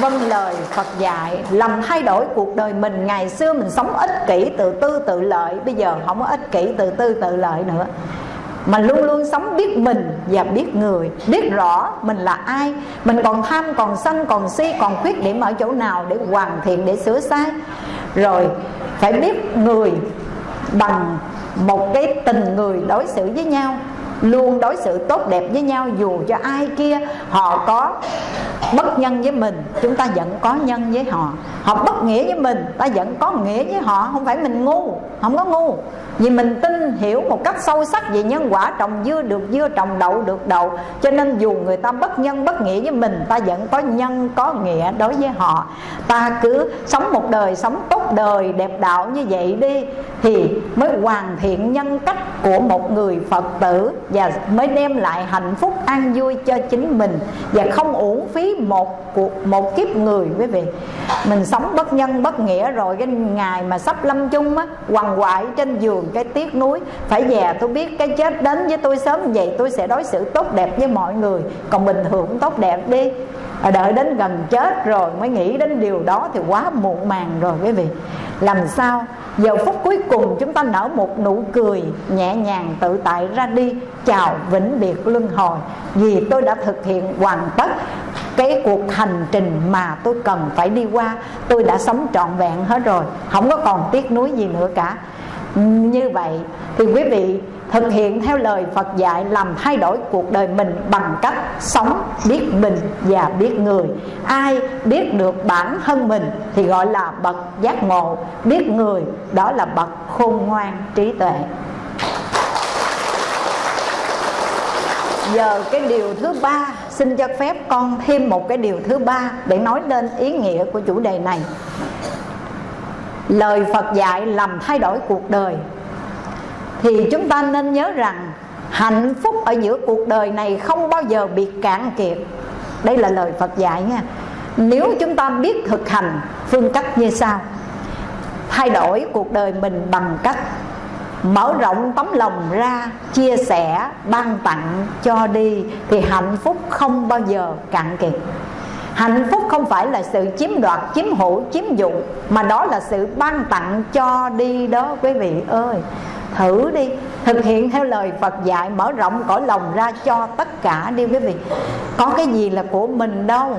S1: vâng lời Phật dạy làm thay đổi cuộc đời mình, ngày xưa mình sống ích kỷ tự tư, tự lợi, bây giờ không có ích kỷ tự tư, tự lợi nữa. Mà luôn luôn sống biết mình và biết người, biết rõ mình là ai. Mình còn tham, còn sân, còn si, còn khuyết điểm ở chỗ nào để hoàn thiện, để sửa sai. Rồi, phải biết người bằng một cái tình người đối xử với nhau luôn đối xử tốt đẹp với nhau dù cho ai kia họ có bất nhân với mình, chúng ta vẫn có nhân với họ. Họ bất nghĩa với mình, ta vẫn có nghĩa với họ, không phải mình ngu, không có ngu vì mình tin, hiểu một cách sâu sắc về nhân quả, trồng dưa được dưa, trồng đậu được đậu. Cho nên dù người ta bất nhân, bất nghĩa với mình, ta vẫn có nhân, có nghĩa đối với họ. Ta cứ sống một đời, sống tốt đời, đẹp đạo như vậy đi, thì mới hoàn thiện nhân cách của một người phật tử và mới đem lại hạnh phúc an vui cho chính mình và không uổng phí một cuộc, một kiếp người, quý vị. Mình sống bất nhân, bất nghĩa rồi, cái ngày mà sắp lâm chung á, quằn quại trên giường cái tiếc nuối. Phải già tôi biết cái chết đến với tôi sớm vậy, tôi sẽ đối xử tốt đẹp với mọi người. Còn bình thường tốt đẹp đi. À, đợi đến gần chết rồi mới nghĩ đến điều đó thì quá muộn màng rồi quý vị. Làm sao? Giờ phút cuối cùng chúng ta nở một nụ cười nhẹ nhàng tự tại ra đi. Chào vĩnh biệt luân hồi. Vì tôi đã thực hiện hoàn tất cái cuộc hành trình mà tôi cần phải đi qua. Tôi đã sống trọn vẹn hết rồi. Không có còn tiếc nuối gì nữa cả như vậy thì quý vị thực hiện theo lời Phật dạy làm thay đổi cuộc đời mình bằng cách sống biết mình và biết người. Ai biết được bản thân mình thì gọi là bậc giác ngộ. Biết người, đó là bậc khôn ngoan trí tuệ. Giờ cái điều thứ ba, xin cho phép con thêm một cái điều thứ ba để nói lên ý nghĩa của chủ đề này lời phật dạy làm thay đổi cuộc đời. Thì chúng ta nên nhớ rằng hạnh phúc ở giữa cuộc đời này không bao giờ bị cạn kiệt. Đây là lời phật dạy nha. Nếu chúng ta biết thực hành phương cách như sau. Thay đổi cuộc đời mình bằng cách mở rộng tấm lòng ra, chia sẻ, ban tặng cho đi, thì hạnh phúc không bao giờ cạn kiệt hạnh phúc không phải là sự chiếm đoạt, chiếm hữu, chiếm dụng, mà đó là sự ban tặng cho đi đó, quý vị ơi. Thử đi, thực hiện theo lời Phật dạy, mở rộng cõi lòng ra cho tất cả đi, quý vị. Có cái gì là của mình đâu.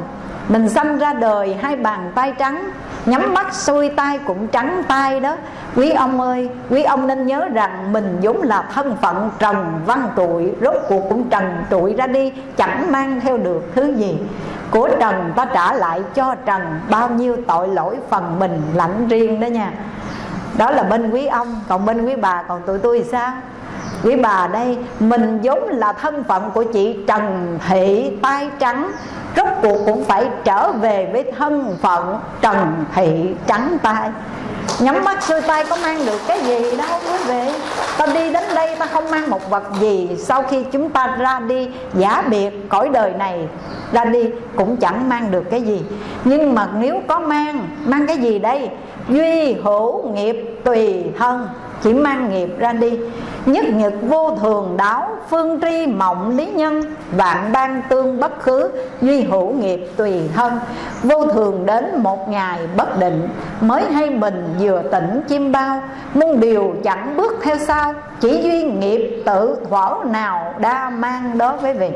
S1: Mình sanh ra đời hai bàn tay trắng, nhắm mắt xuôi tay cũng trắng tay đó. Quý ông ơi, quý ông nên nhớ rằng mình vốn là thân phận trần văn trụi, rốt cuộc cũng trần trụi ra đi, chẳng mang theo được thứ gì của trần ta trả lại cho trần bao nhiêu tội lỗi phần mình lãnh riêng đó nha. Đó là bên quý ông, còn bên quý bà, còn tụi tôi sao? Quý bà đây, mình vốn là thân phận của chị trần thị tai trắng, rốt cuộc cũng phải trở về với thân phận trần thị trắng tai nhắm mắt xuôi tay có mang được cái gì đâu, quý vị. Ta đi đến đây ta không mang một vật gì. Sau khi chúng ta ra đi, giả biệt cõi đời này ra đi cũng chẳng mang được cái gì. Nhưng mà nếu có mang mang cái gì đây? Duy hữu nghiệp tùy thân chỉ mang nghiệp ra đi. Nhất nhật vô thường đáo, phương tri mộng lý nhân, vạn ban tương bất khứ, duy hữu nghiệp tùy thân. Vô thường đến một ngày bất định, mới hay mình vừa tỉnh chim bao. Muôn điều chẳng bước theo sau, chỉ duy nghiệp tự thuở nào đa mang đó với vị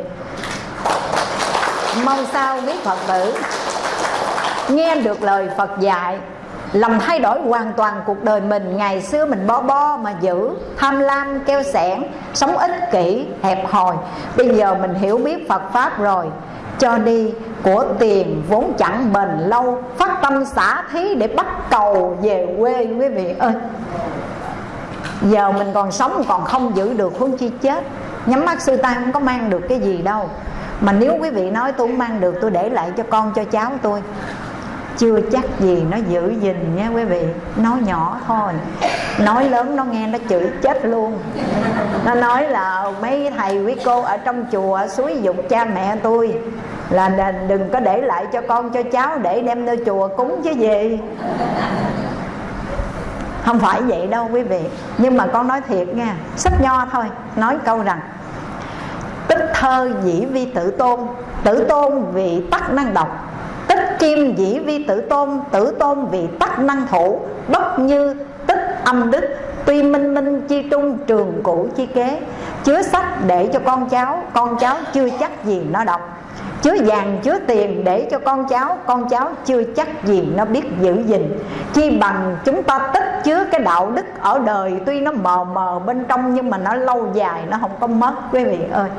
S1: mong sao biết phật tử nghe được lời phật dạy làm thay đổi hoàn toàn cuộc đời mình. Ngày xưa mình bo bo mà giữ, tham lam, keo sẻn, sống ích kỷ, hẹp hòi. Bây giờ mình hiểu biết phật pháp rồi. Cho đi, của tiền vốn chẳng bền lâu. Phát tâm xả thí để bắt cầu về quê, quý vị ơi. Giờ mình còn sống còn không giữ được huống chi chết. Nhắm mắt sư ta không có mang được cái gì đâu. Mà nếu quý vị nói tôi không mang được, tôi để lại cho con, cho cháu tôi chưa chắc gì nó giữ gìn nha quý vị. Nói nhỏ thôi. Nói lớn nó nghe nó chửi chết luôn. Nó nói là mấy thầy, quý cô ở trong chùa suối dục cha mẹ tôi là đừng có để lại cho con, cho cháu để đem nơi chùa cúng chứ gì. Không phải vậy đâu quý vị. Nhưng mà con nói thiệt nha sách nho thôi, nói câu rằng, tích thơ dĩ vi tử tôn tử tôn vì tắc năng độc kim, dĩ vi, tử tôn tử tôn vì tắc năng thủ bất như, tích âm đức, tuy minh minh, chi trung, trường cũ chi kế. Chứa sách để cho con cháu con cháu chưa chắc gì nó đọc. Chứa vàng, chứa tiền để cho con cháu con cháu chưa chắc gì nó biết giữ gìn. Chi bằng, chúng ta tích chứa cái đạo đức ở đời, tuy nó mờ mờ bên trong nhưng mà nó lâu dài, nó không có mất, quý vị ơi.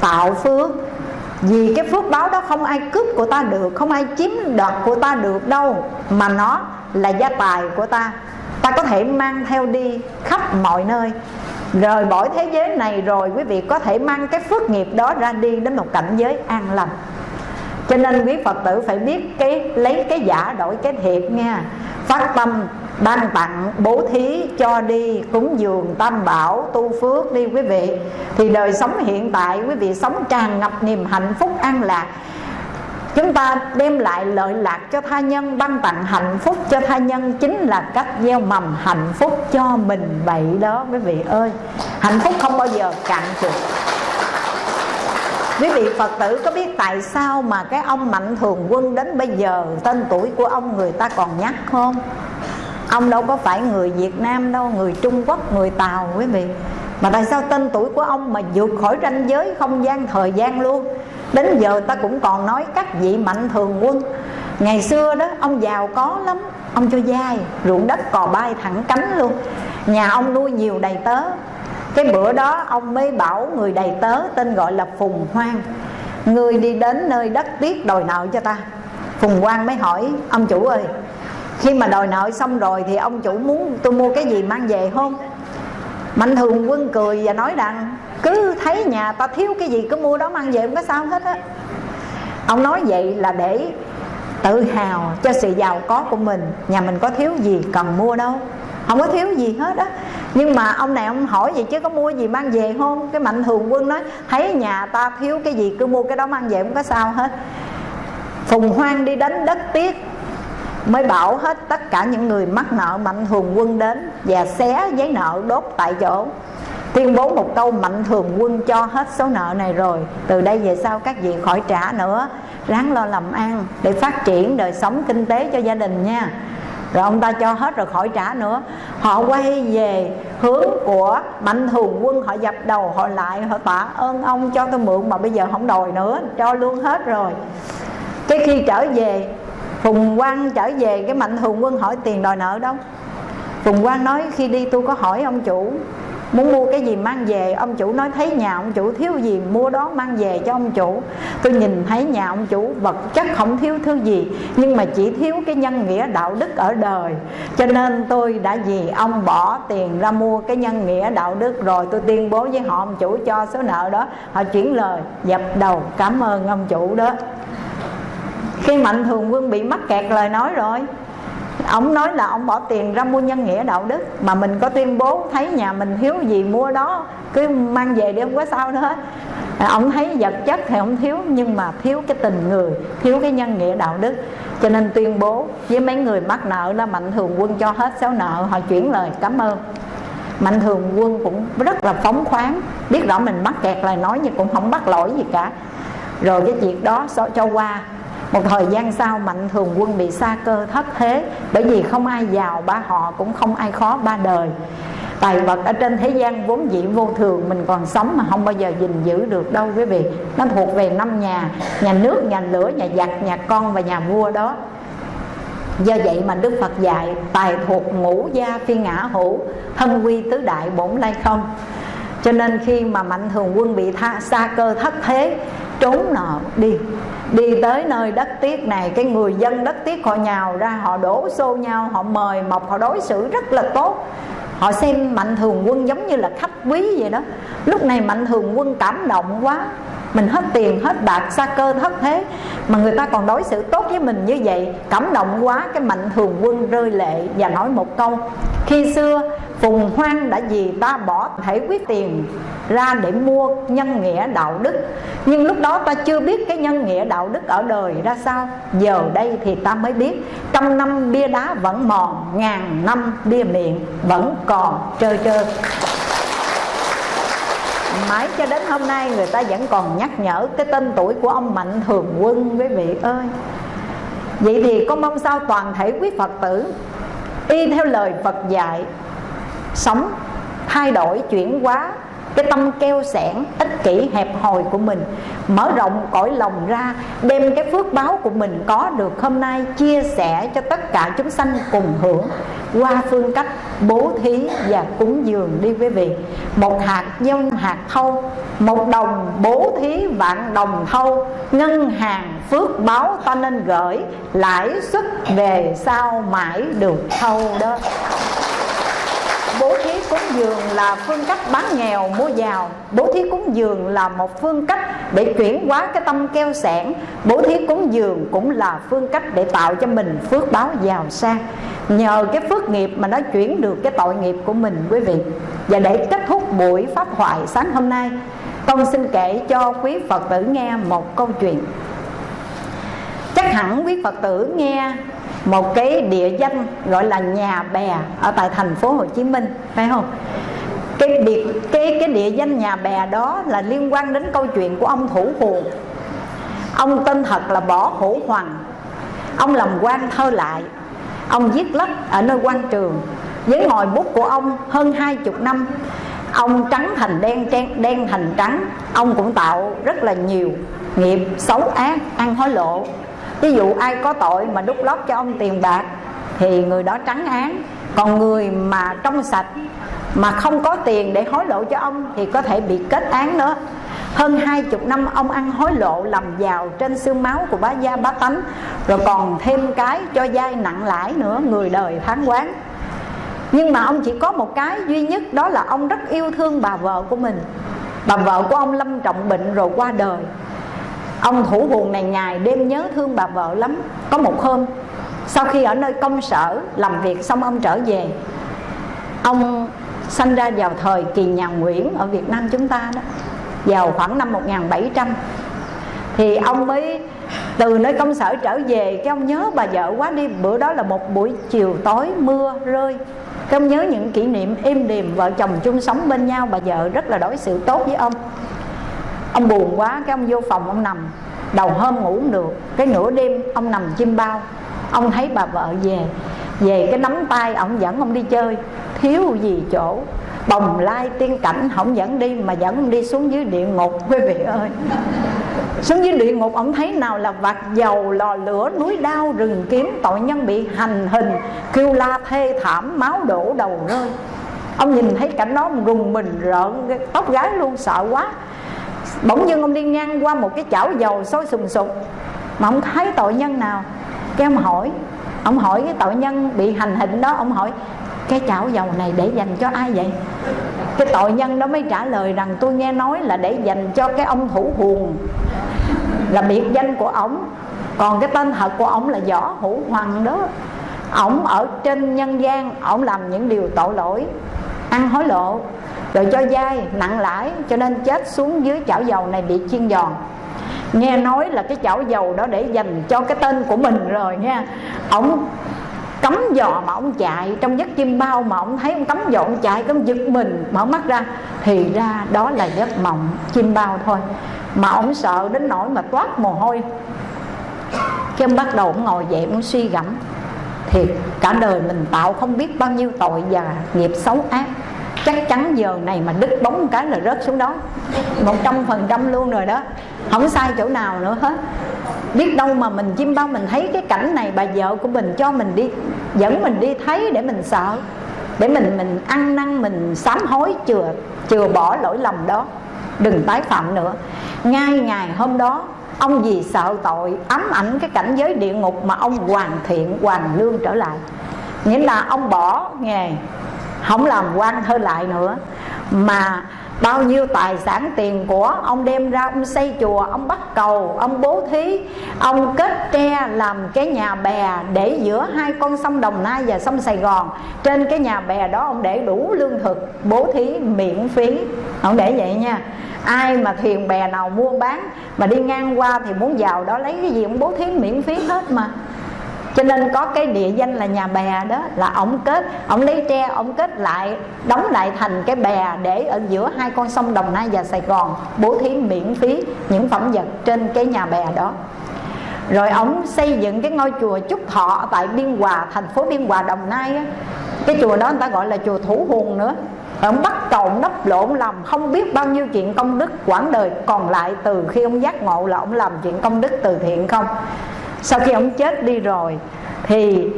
S1: Tạo phước vì cái phước báo đó không ai cướp của ta được, không ai chiếm đoạt của ta được đâu, mà nó là gia tài của ta. Ta có thể mang theo đi khắp mọi nơi. Rời bỏ thế giới này rồi, quý vị có thể mang cái phước nghiệp đó ra đi đến một cảnh giới an lành. Cho nên quý phật tử phải biết cái, lấy cái giả đổi cái thiệt nha. Phát tâm ban tặng bố thí cho đi cúng dường tam bảo tu phước đi quý vị. Thì đời sống hiện tại, quý vị sống tràn ngập niềm hạnh phúc an lạc. Chúng ta đem lại lợi lạc cho tha nhân, Ban tặng hạnh phúc cho tha nhân Chính là cách gieo mầm hạnh phúc cho mình vậy đó, quý vị ơi. Hạnh phúc không bao giờ cạn kiệt. Quý vị Phật tử có biết tại sao mà cái ông Mạnh Thường Quân đến bây giờ, Tên tuổi của ông người ta còn nhắc không? Ông đâu có phải người Việt Nam đâu Người Trung Quốc, người Tàu quý vị. Mà tại sao tên tuổi của ông mà vượt khỏi ranh giới không gian thời gian luôn? Đến giờ ta cũng còn nói các vị mạnh thường quân. Ngày xưa đó ông giàu có lắm Ông cho dai ruộng đất cò bay thẳng cánh luôn. Nhà ông nuôi nhiều đầy tớ. Cái bữa đó ông mới bảo người đầy tớ tên gọi là phùng hoang. Người đi đến nơi đất tiếc đòi nợ cho ta. Phùng quang mới hỏi ông chủ ơi khi mà đòi nợ xong rồi thì ông chủ muốn tôi mua cái gì mang về không? Mạnh thường quân cười và nói rằng, cứ thấy nhà ta thiếu cái gì cứ mua đó mang về không có sao hết á. Ông nói vậy là để tự hào cho sự giàu có của mình. Nhà mình có thiếu gì cần mua đâu. Không có thiếu gì hết á. Nhưng mà ông này ông hỏi vậy chứ có mua gì mang về không? Cái mạnh thường quân nói, thấy nhà ta thiếu cái gì cứ mua cái đó mang về không có sao hết. Phùng hoang đi đánh đất tiết mới bảo hết tất cả những người mắc nợ mạnh thường quân đến và xé giấy nợ đốt tại chỗ. Tuyên bố một câu mạnh thường quân cho hết số nợ này rồi. Từ đây về sau các vị khỏi trả nữa. Ráng lo làm ăn để phát triển đời sống kinh tế cho gia đình nha. Rồi ông ta cho hết rồi khỏi trả nữa. Họ quay về hướng của mạnh thường quân, họ dập đầu, họ lại, họ tạ ơn ông cho tôi mượn mà bây giờ không đòi nữa, cho luôn hết rồi. Cái khi trở về phùng quang trở về, cái mạnh thường quân hỏi tiền đòi nợ đâu? Phùng quang nói, khi đi tôi có hỏi ông chủ, muốn mua cái gì mang về? Ông chủ nói, thấy nhà ông chủ thiếu gì, mua đó mang về cho ông chủ. Tôi nhìn thấy nhà ông chủ vật chất không thiếu thứ gì, nhưng mà chỉ thiếu cái nhân nghĩa đạo đức ở đời. Cho nên tôi đã vì ông bỏ tiền ra mua cái nhân nghĩa đạo đức rồi tôi tuyên bố với họ, ông chủ cho số nợ đó. Họ chuyển lời, dập đầu, cảm ơn ông chủ đó khi mạnh thường quân bị mắc kẹt lời nói rồi ông nói là ông bỏ tiền ra mua nhân nghĩa đạo đức, mà mình có tuyên bố thấy nhà mình thiếu gì mua đó, cứ mang về đi, không có sao nữa ông à, thấy vật chất thì ông thiếu, nhưng mà thiếu cái tình người, thiếu cái nhân nghĩa đạo đức. Cho nên tuyên bố với mấy người mắc nợ là mạnh thường quân cho hết số nợ, họ chuyển lời, cảm ơn. Mạnh thường quân cũng rất là phóng khoáng, biết rõ mình mắc kẹt lời nói nhưng cũng không bắt lỗi gì cả. Rồi cái việc đó cho qua một thời gian sau mạnh thường quân bị sa cơ thất thế bởi vì không ai giàu ba họ cũng không ai khó ba đời. Tài vật ở trên thế gian vốn dĩ vô thường mình còn sống mà không bao giờ gìn giữ được đâu quý vị. Nó thuộc về năm nhà nhà nước nhà lửa nhà giặc nhà con và nhà vua đó. Do vậy mà đức phật dạy tài thuộc ngũ gia phi ngã hữu thân quy tứ đại bổn lai không. Cho nên khi mà mạnh thường quân bị tha, sa cơ thất thế trốn nợ đi đi tới nơi đất tiết này, cái người dân đất tiết họ nhào ra, họ đổ xô nhau, họ mời mọc, họ đối xử rất là tốt. Họ xem mạnh thường quân giống như là khách quý vậy đó. Lúc này mạnh thường quân cảm động quá mình hết tiền, hết bạc, xa cơ, thất thế. Mà người ta còn đối xử tốt với mình như vậy, cảm động quá, cái mạnh thường quân rơi lệ và nói một câu. Khi xưa, phùng hoang đã vì ta bỏ thể quyết tiền ra để mua nhân nghĩa đạo đức. Nhưng lúc đó ta chưa biết cái nhân nghĩa đạo đức ở đời ra sao. Giờ đây thì ta mới biết, trăm năm bia đá vẫn mòn, ngàn năm bia miệng vẫn còn trơ trơ mãi cho đến hôm nay người ta vẫn còn nhắc nhở cái tên tuổi của ông mạnh thường quân, quý vị ơi. Vậy thì con mong sao toàn thể quý phật tử y theo lời phật dạy, sống, thay đổi, chuyển hóa cái tâm keo sẻn ích kỷ, hẹp hòi của mình. Mở rộng cõi lòng ra, đem cái phước báo của mình có được hôm nay chia sẻ cho tất cả chúng sanh cùng hưởng. Qua phương cách bố thí và cúng dường đi quý vị. Một hạt dông hạt thâu một đồng bố thí, vạn đồng thâu ngân hàng phước báo ta nên gửi, lãi suất về sau mãi được thâu đó bố thí cúng dường là phương cách bán nghèo, mua giàu. Bố thí cúng dường là một phương cách để chuyển hóa cái tâm keo sẻn bố thí cúng dường cũng là phương cách để tạo cho mình phước báo giàu sang. Nhờ cái phước nghiệp mà nó chuyển được cái tội nghiệp của mình, quý vị. Và để kết thúc buổi pháp thoại sáng hôm nay, con xin kể cho quý phật tử nghe một câu chuyện. Chắc hẳn quý phật tử nghe một cái địa danh gọi là nhà bè ở tại thành phố Hồ Chí Minh, phải không? Cái địa cái cái địa danh nhà bè đó là liên quan đến câu chuyện của ông thủ phù ông tên thật là bỏ hữu hoàng. Ông làm quan thơ lại. Ông viết lách ở nơi quan trường. Với ngòi bút của ông hơn hai chục năm, ông trắng thành đen đen thành trắng. Ông cũng tạo rất là nhiều nghiệp xấu ác, ăn hối lộ ví dụ ai có tội mà đút lót cho ông tiền bạc thì người đó trắng án. Còn người mà trong sạch mà không có tiền để hối lộ cho ông thì có thể bị kết án nữa. Hơn hai chục năm ông ăn hối lộ làm giàu trên xương máu của bá gia bá tánh, rồi còn thêm cái cho dai nặng lãi nữa, người đời phán quán. Nhưng mà ông chỉ có một cái duy nhất, đó là ông rất yêu thương bà vợ của mình. Bà vợ của ông lâm trọng bệnh rồi qua đời ông thủ buồn này ngày đêm nhớ thương bà vợ lắm. Có một hôm, sau khi ở nơi công sở làm việc xong ông trở về, ông sanh ra vào thời kỳ nhà Nguyễn ở Việt Nam chúng ta đó. Vào khoảng năm 1700 thì ông mới từ nơi công sở trở về, cái ông nhớ bà vợ quá đi. Bữa đó là một buổi chiều tối, mưa rơi. Cái ông nhớ những kỷ niệm êm đềm, vợ chồng chung sống bên nhau, bà vợ rất là đối xử tốt với ông ông buồn quá, cái ông vô phòng, ông nằm, đầu hôm ngủ không được. Cái nửa đêm, ông nằm chim bao. Ông thấy bà vợ về về cái nắm tay ông dẫn ông đi chơi. Thiếu gì chỗ. Bồng lai tiên cảnh không dẫn đi, mà dẫn ông đi xuống dưới địa ngục, quý vị ơi. Xuống dưới địa ngục ông thấy nào là vạt dầu, lò lửa, núi đao, rừng kiếm, tội nhân bị hành hình, kêu la thê thảm, máu đổ đầu rơi. Ông nhìn thấy cảnh đó, ông rùng mình rợn tóc gái luôn, sợ quá bỗng dưng ông đi ngang qua một cái chảo dầu sôi sùng sục. Mà ông thấy tội nhân nào? Cái ông hỏi. Ông hỏi cái tội nhân bị hành hình đó, ông hỏi, cái chảo dầu này để dành cho ai vậy? Cái tội nhân đó mới trả lời rằng, tôi nghe nói là để dành cho cái ông thủ huồng, là biệt danh của ổng. Còn cái tên thật của ổng là võ hữu hoàng đó. Ổng ở trên nhân gian, ổng làm những điều tội lỗi. Ăn hối lộ rồi cho dai, nặng lãi, cho nên chết xuống dưới chảo dầu này bị chiên giòn. Nghe nói là cái chảo dầu đó để dành cho cái tên của mình rồi nha. Ông cấm dò mà ông chạy, trong giấc chim bao mà ông thấy ông cấm dò ông chạy, ông giật mình, mở mắt ra. Thì ra đó là giấc mộng chim bao thôi. Mà ông sợ đến nỗi mà toát mồ hôi. Cái ông bắt đầu ông ngồi dậy, ông suy gẫm. Thì cả đời mình tạo không biết bao nhiêu tội và nghiệp xấu ác chắc chắn giờ này mà đứt bóng một cái là rớt xuống đó. Một trăm phần trăm luôn rồi đó. Không sai chỗ nào nữa hết. Biết đâu mà mình chim bao mình thấy cái cảnh này, bà vợ của mình cho mình đi, dẫn mình đi thấy để mình sợ. Để mình mình ăn năn, mình sám hối, chừa chừa bỏ lỗi lầm đó. Đừng tái phạm nữa. Ngay ngày hôm đó, ông vì sợ tội ám ảnh cái cảnh giới địa ngục mà ông hoàn thiện, hoàn lương trở lại. Nghĩa là ông bỏ nghề không làm quan thơ lại nữa. Mà bao nhiêu tài sản tiền của ông đem ra, ông xây chùa, ông bắt cầu, ông bố thí, ông kết tre làm cái nhà bè để giữa hai con sông đồng nai và sông sài gòn. Trên cái nhà bè đó ông để đủ lương thực, bố thí, miễn phí. Ông để vậy nha. Ai mà thuyền bè nào mua bán mà đi ngang qua thì muốn vào đó lấy cái gì, ông bố thí miễn phí hết mà cho nên có cái địa danh là nhà bè đó, là ổng kết, ổng lấy tre, ổng kết lại, đóng lại thành cái bè để ở giữa hai con sông đồng nai và sài gòn, bố thí miễn phí những phẩm vật trên cái nhà bè đó. Rồi ổng xây dựng cái ngôi chùa trúc thọ tại biên hòa, thành phố biên hòa, đồng nai á. Cái chùa đó người ta gọi là chùa thủ hùng nữa. Ông bắt cầu đắp lộn làm không biết bao nhiêu chuyện công đức quãng đời, còn lại từ khi ông giác ngộ là ông làm chuyện công đức từ thiện không? Sau khi ông chết đi rồi, thì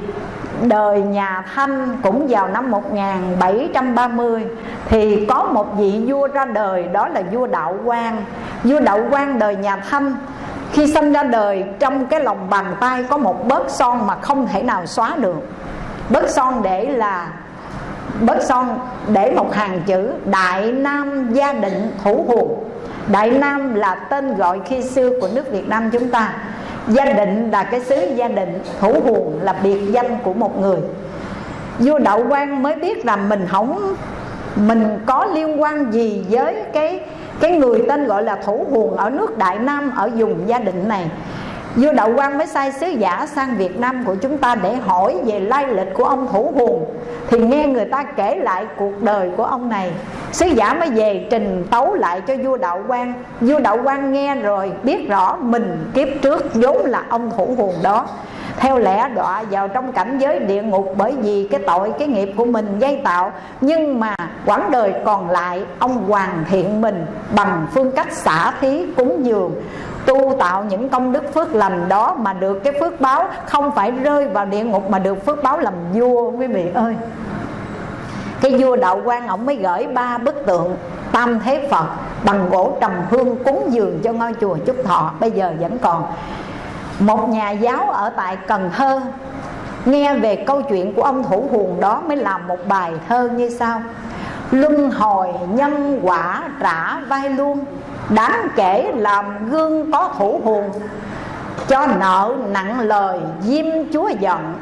S1: đời nhà Thanh cũng vào năm 1730 thì có một vị vua ra đời, đó là vua Đạo Quang. Vua Đạo Quang đời nhà Thanh, khi sinh ra đời, trong cái lòng bàn tay có một bớt son mà không thể nào xóa được. Bớt son để là, bớt son để một hàng chữ, Đại Nam gia định thủ hồn. Đại Nam là tên gọi khi xưa của nước Việt Nam chúng ta gia định là cái xứ gia định thủ huồn là biệt danh của một người. Vua đậu quan mới biết rằng mình không, mình có liên quan gì với cái cái người tên gọi là thủ huồn ở nước đại nam, ở vùng gia định này vua đậu Quang mới sai sứ giả sang việt nam của chúng ta để hỏi về lai lịch của ông thủ hùng, thì nghe người ta kể lại cuộc đời của ông này. Sứ giả mới về trình tấu lại cho vua đạo Quang. vua đạo Quang nghe rồi biết rõ mình kiếp trước vốn là ông thủ hùng đó. Theo lẽ đọa vào trong cảnh giới địa ngục bởi vì cái tội, cái nghiệp của mình gây tạo, nhưng mà quãng đời còn lại, ông hoàn thiện mình bằng phương cách xả thí cúng dường tu tạo những công đức phước lành đó mà được cái phước báo không phải rơi vào địa ngục mà được phước báo làm vua, quý vị ơi. Cái vua đạo quan ông mới gửi ba bức tượng tam thế phật bằng gỗ trầm hương cúng dường cho ngôi chùa trúc thọ, bây giờ vẫn còn. Một nhà giáo ở tại cần thơ nghe về câu chuyện của ông thủ huồng đó mới làm một bài thơ như sau. Luân hồi nhân quả trả vai luôn đáng kể làm gương có thủ huồng cho nợ nặng lời diêm chúa giận.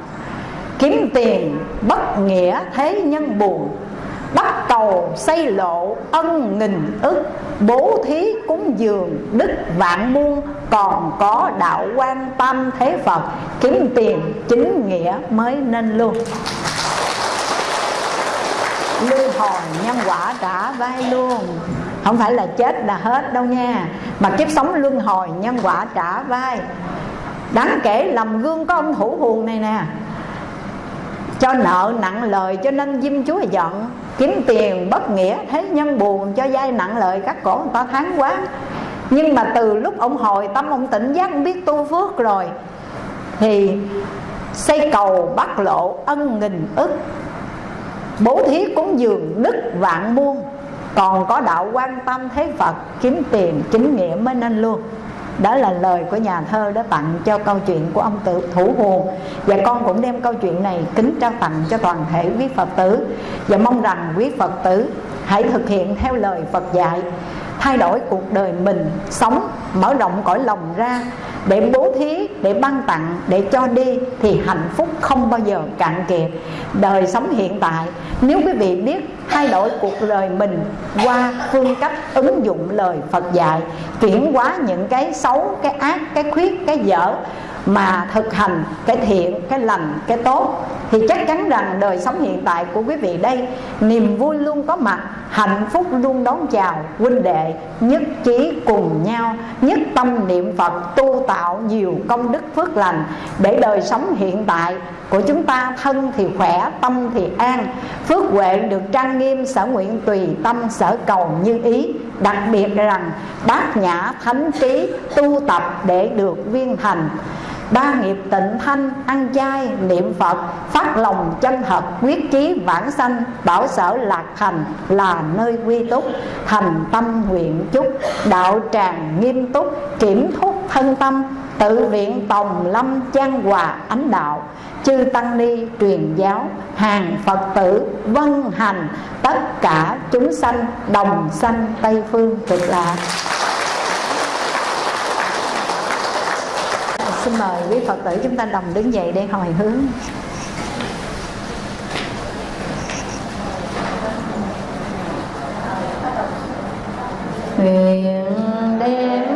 S1: Kiếm tiền bất nghĩa thế nhân buồn, bắt cầu xây lộ ân nghìn ức. Bố thí cúng dường, đức vạn muôn, còn có đạo quan tâm thế phật. Kiếm tiền chính nghĩa mới nên luôn. Lưu hồi nhân quả trả vai luôn không phải là chết là hết đâu nha. Mà kiếp sống luân hồi, nhân quả trả vai. Đáng kể làm gương có ông thủ huồng này nè. Cho nợ nặng lời, cho nên diêm chúa giận. Kiếm tiền bất nghĩa, thế nhân buồn, cho dai nặng lời, các cổ người ta tháng quá. Nhưng mà từ lúc ông hồi tâm, ông tỉnh giác, ông biết tu phước rồi, thì xây cầu bắt lộ ân nghìn ức. Bố thí cúng dường đức vạn muôn còn có đạo quan tâm thế phật, kiếm tiền chính nghĩa mới nên luôn. Đó là lời của nhà thơ đã tặng cho câu chuyện của ông tự thủ hồn. Và con cũng đem câu chuyện này kính trao tặng cho toàn thể quý phật tử. Và mong rằng quý phật tử hãy thực hiện theo lời phật dạy, thay đổi cuộc đời mình, sống, mở rộng cõi lòng ra để bố thí, để ban tặng, để cho đi thì hạnh phúc không bao giờ cạn kiệt đời sống hiện tại, nếu quý vị biết thay đổi cuộc đời mình qua phương cách ứng dụng lời Phật dạy, chuyển hóa những cái xấu, cái ác, cái khuyết, cái dở mà thực hành, cái thiện, cái lành, cái tốt, thì chắc chắn rằng đời sống hiện tại của quý vị đây, niềm vui luôn có mặt, hạnh phúc luôn đón chào huynh đệ, nhất trí cùng nhau, nhất tâm niệm phật, tu tập tạo nhiều công đức phước lành để đời sống hiện tại của chúng ta, thân thì khỏe, tâm thì an. Phước huệ được trang nghiêm, sở nguyện tùy tâm, sở cầu như ý. Đặc biệt rằng, bát nhã thánh trí tu tập để được viên thành ba nghiệp tịnh thanh, ăn chay, niệm phật, phát lòng chân thật, quyết chí vãng sanh, bảo sở lạc thành là nơi quy túc. Thành tâm nguyện chúc, đạo tràng nghiêm túc, kiểm thúc thân tâm, tự viện tòng lâm trang hòa ánh đạo. Chư tăng ni truyền giáo, hàng phật tử vân hành, tất cả chúng sanh đồng sanh tây phương cực lạc. Xin mời quý phật tử chúng ta đồng đứng dậy để hồi hướng. Nguyện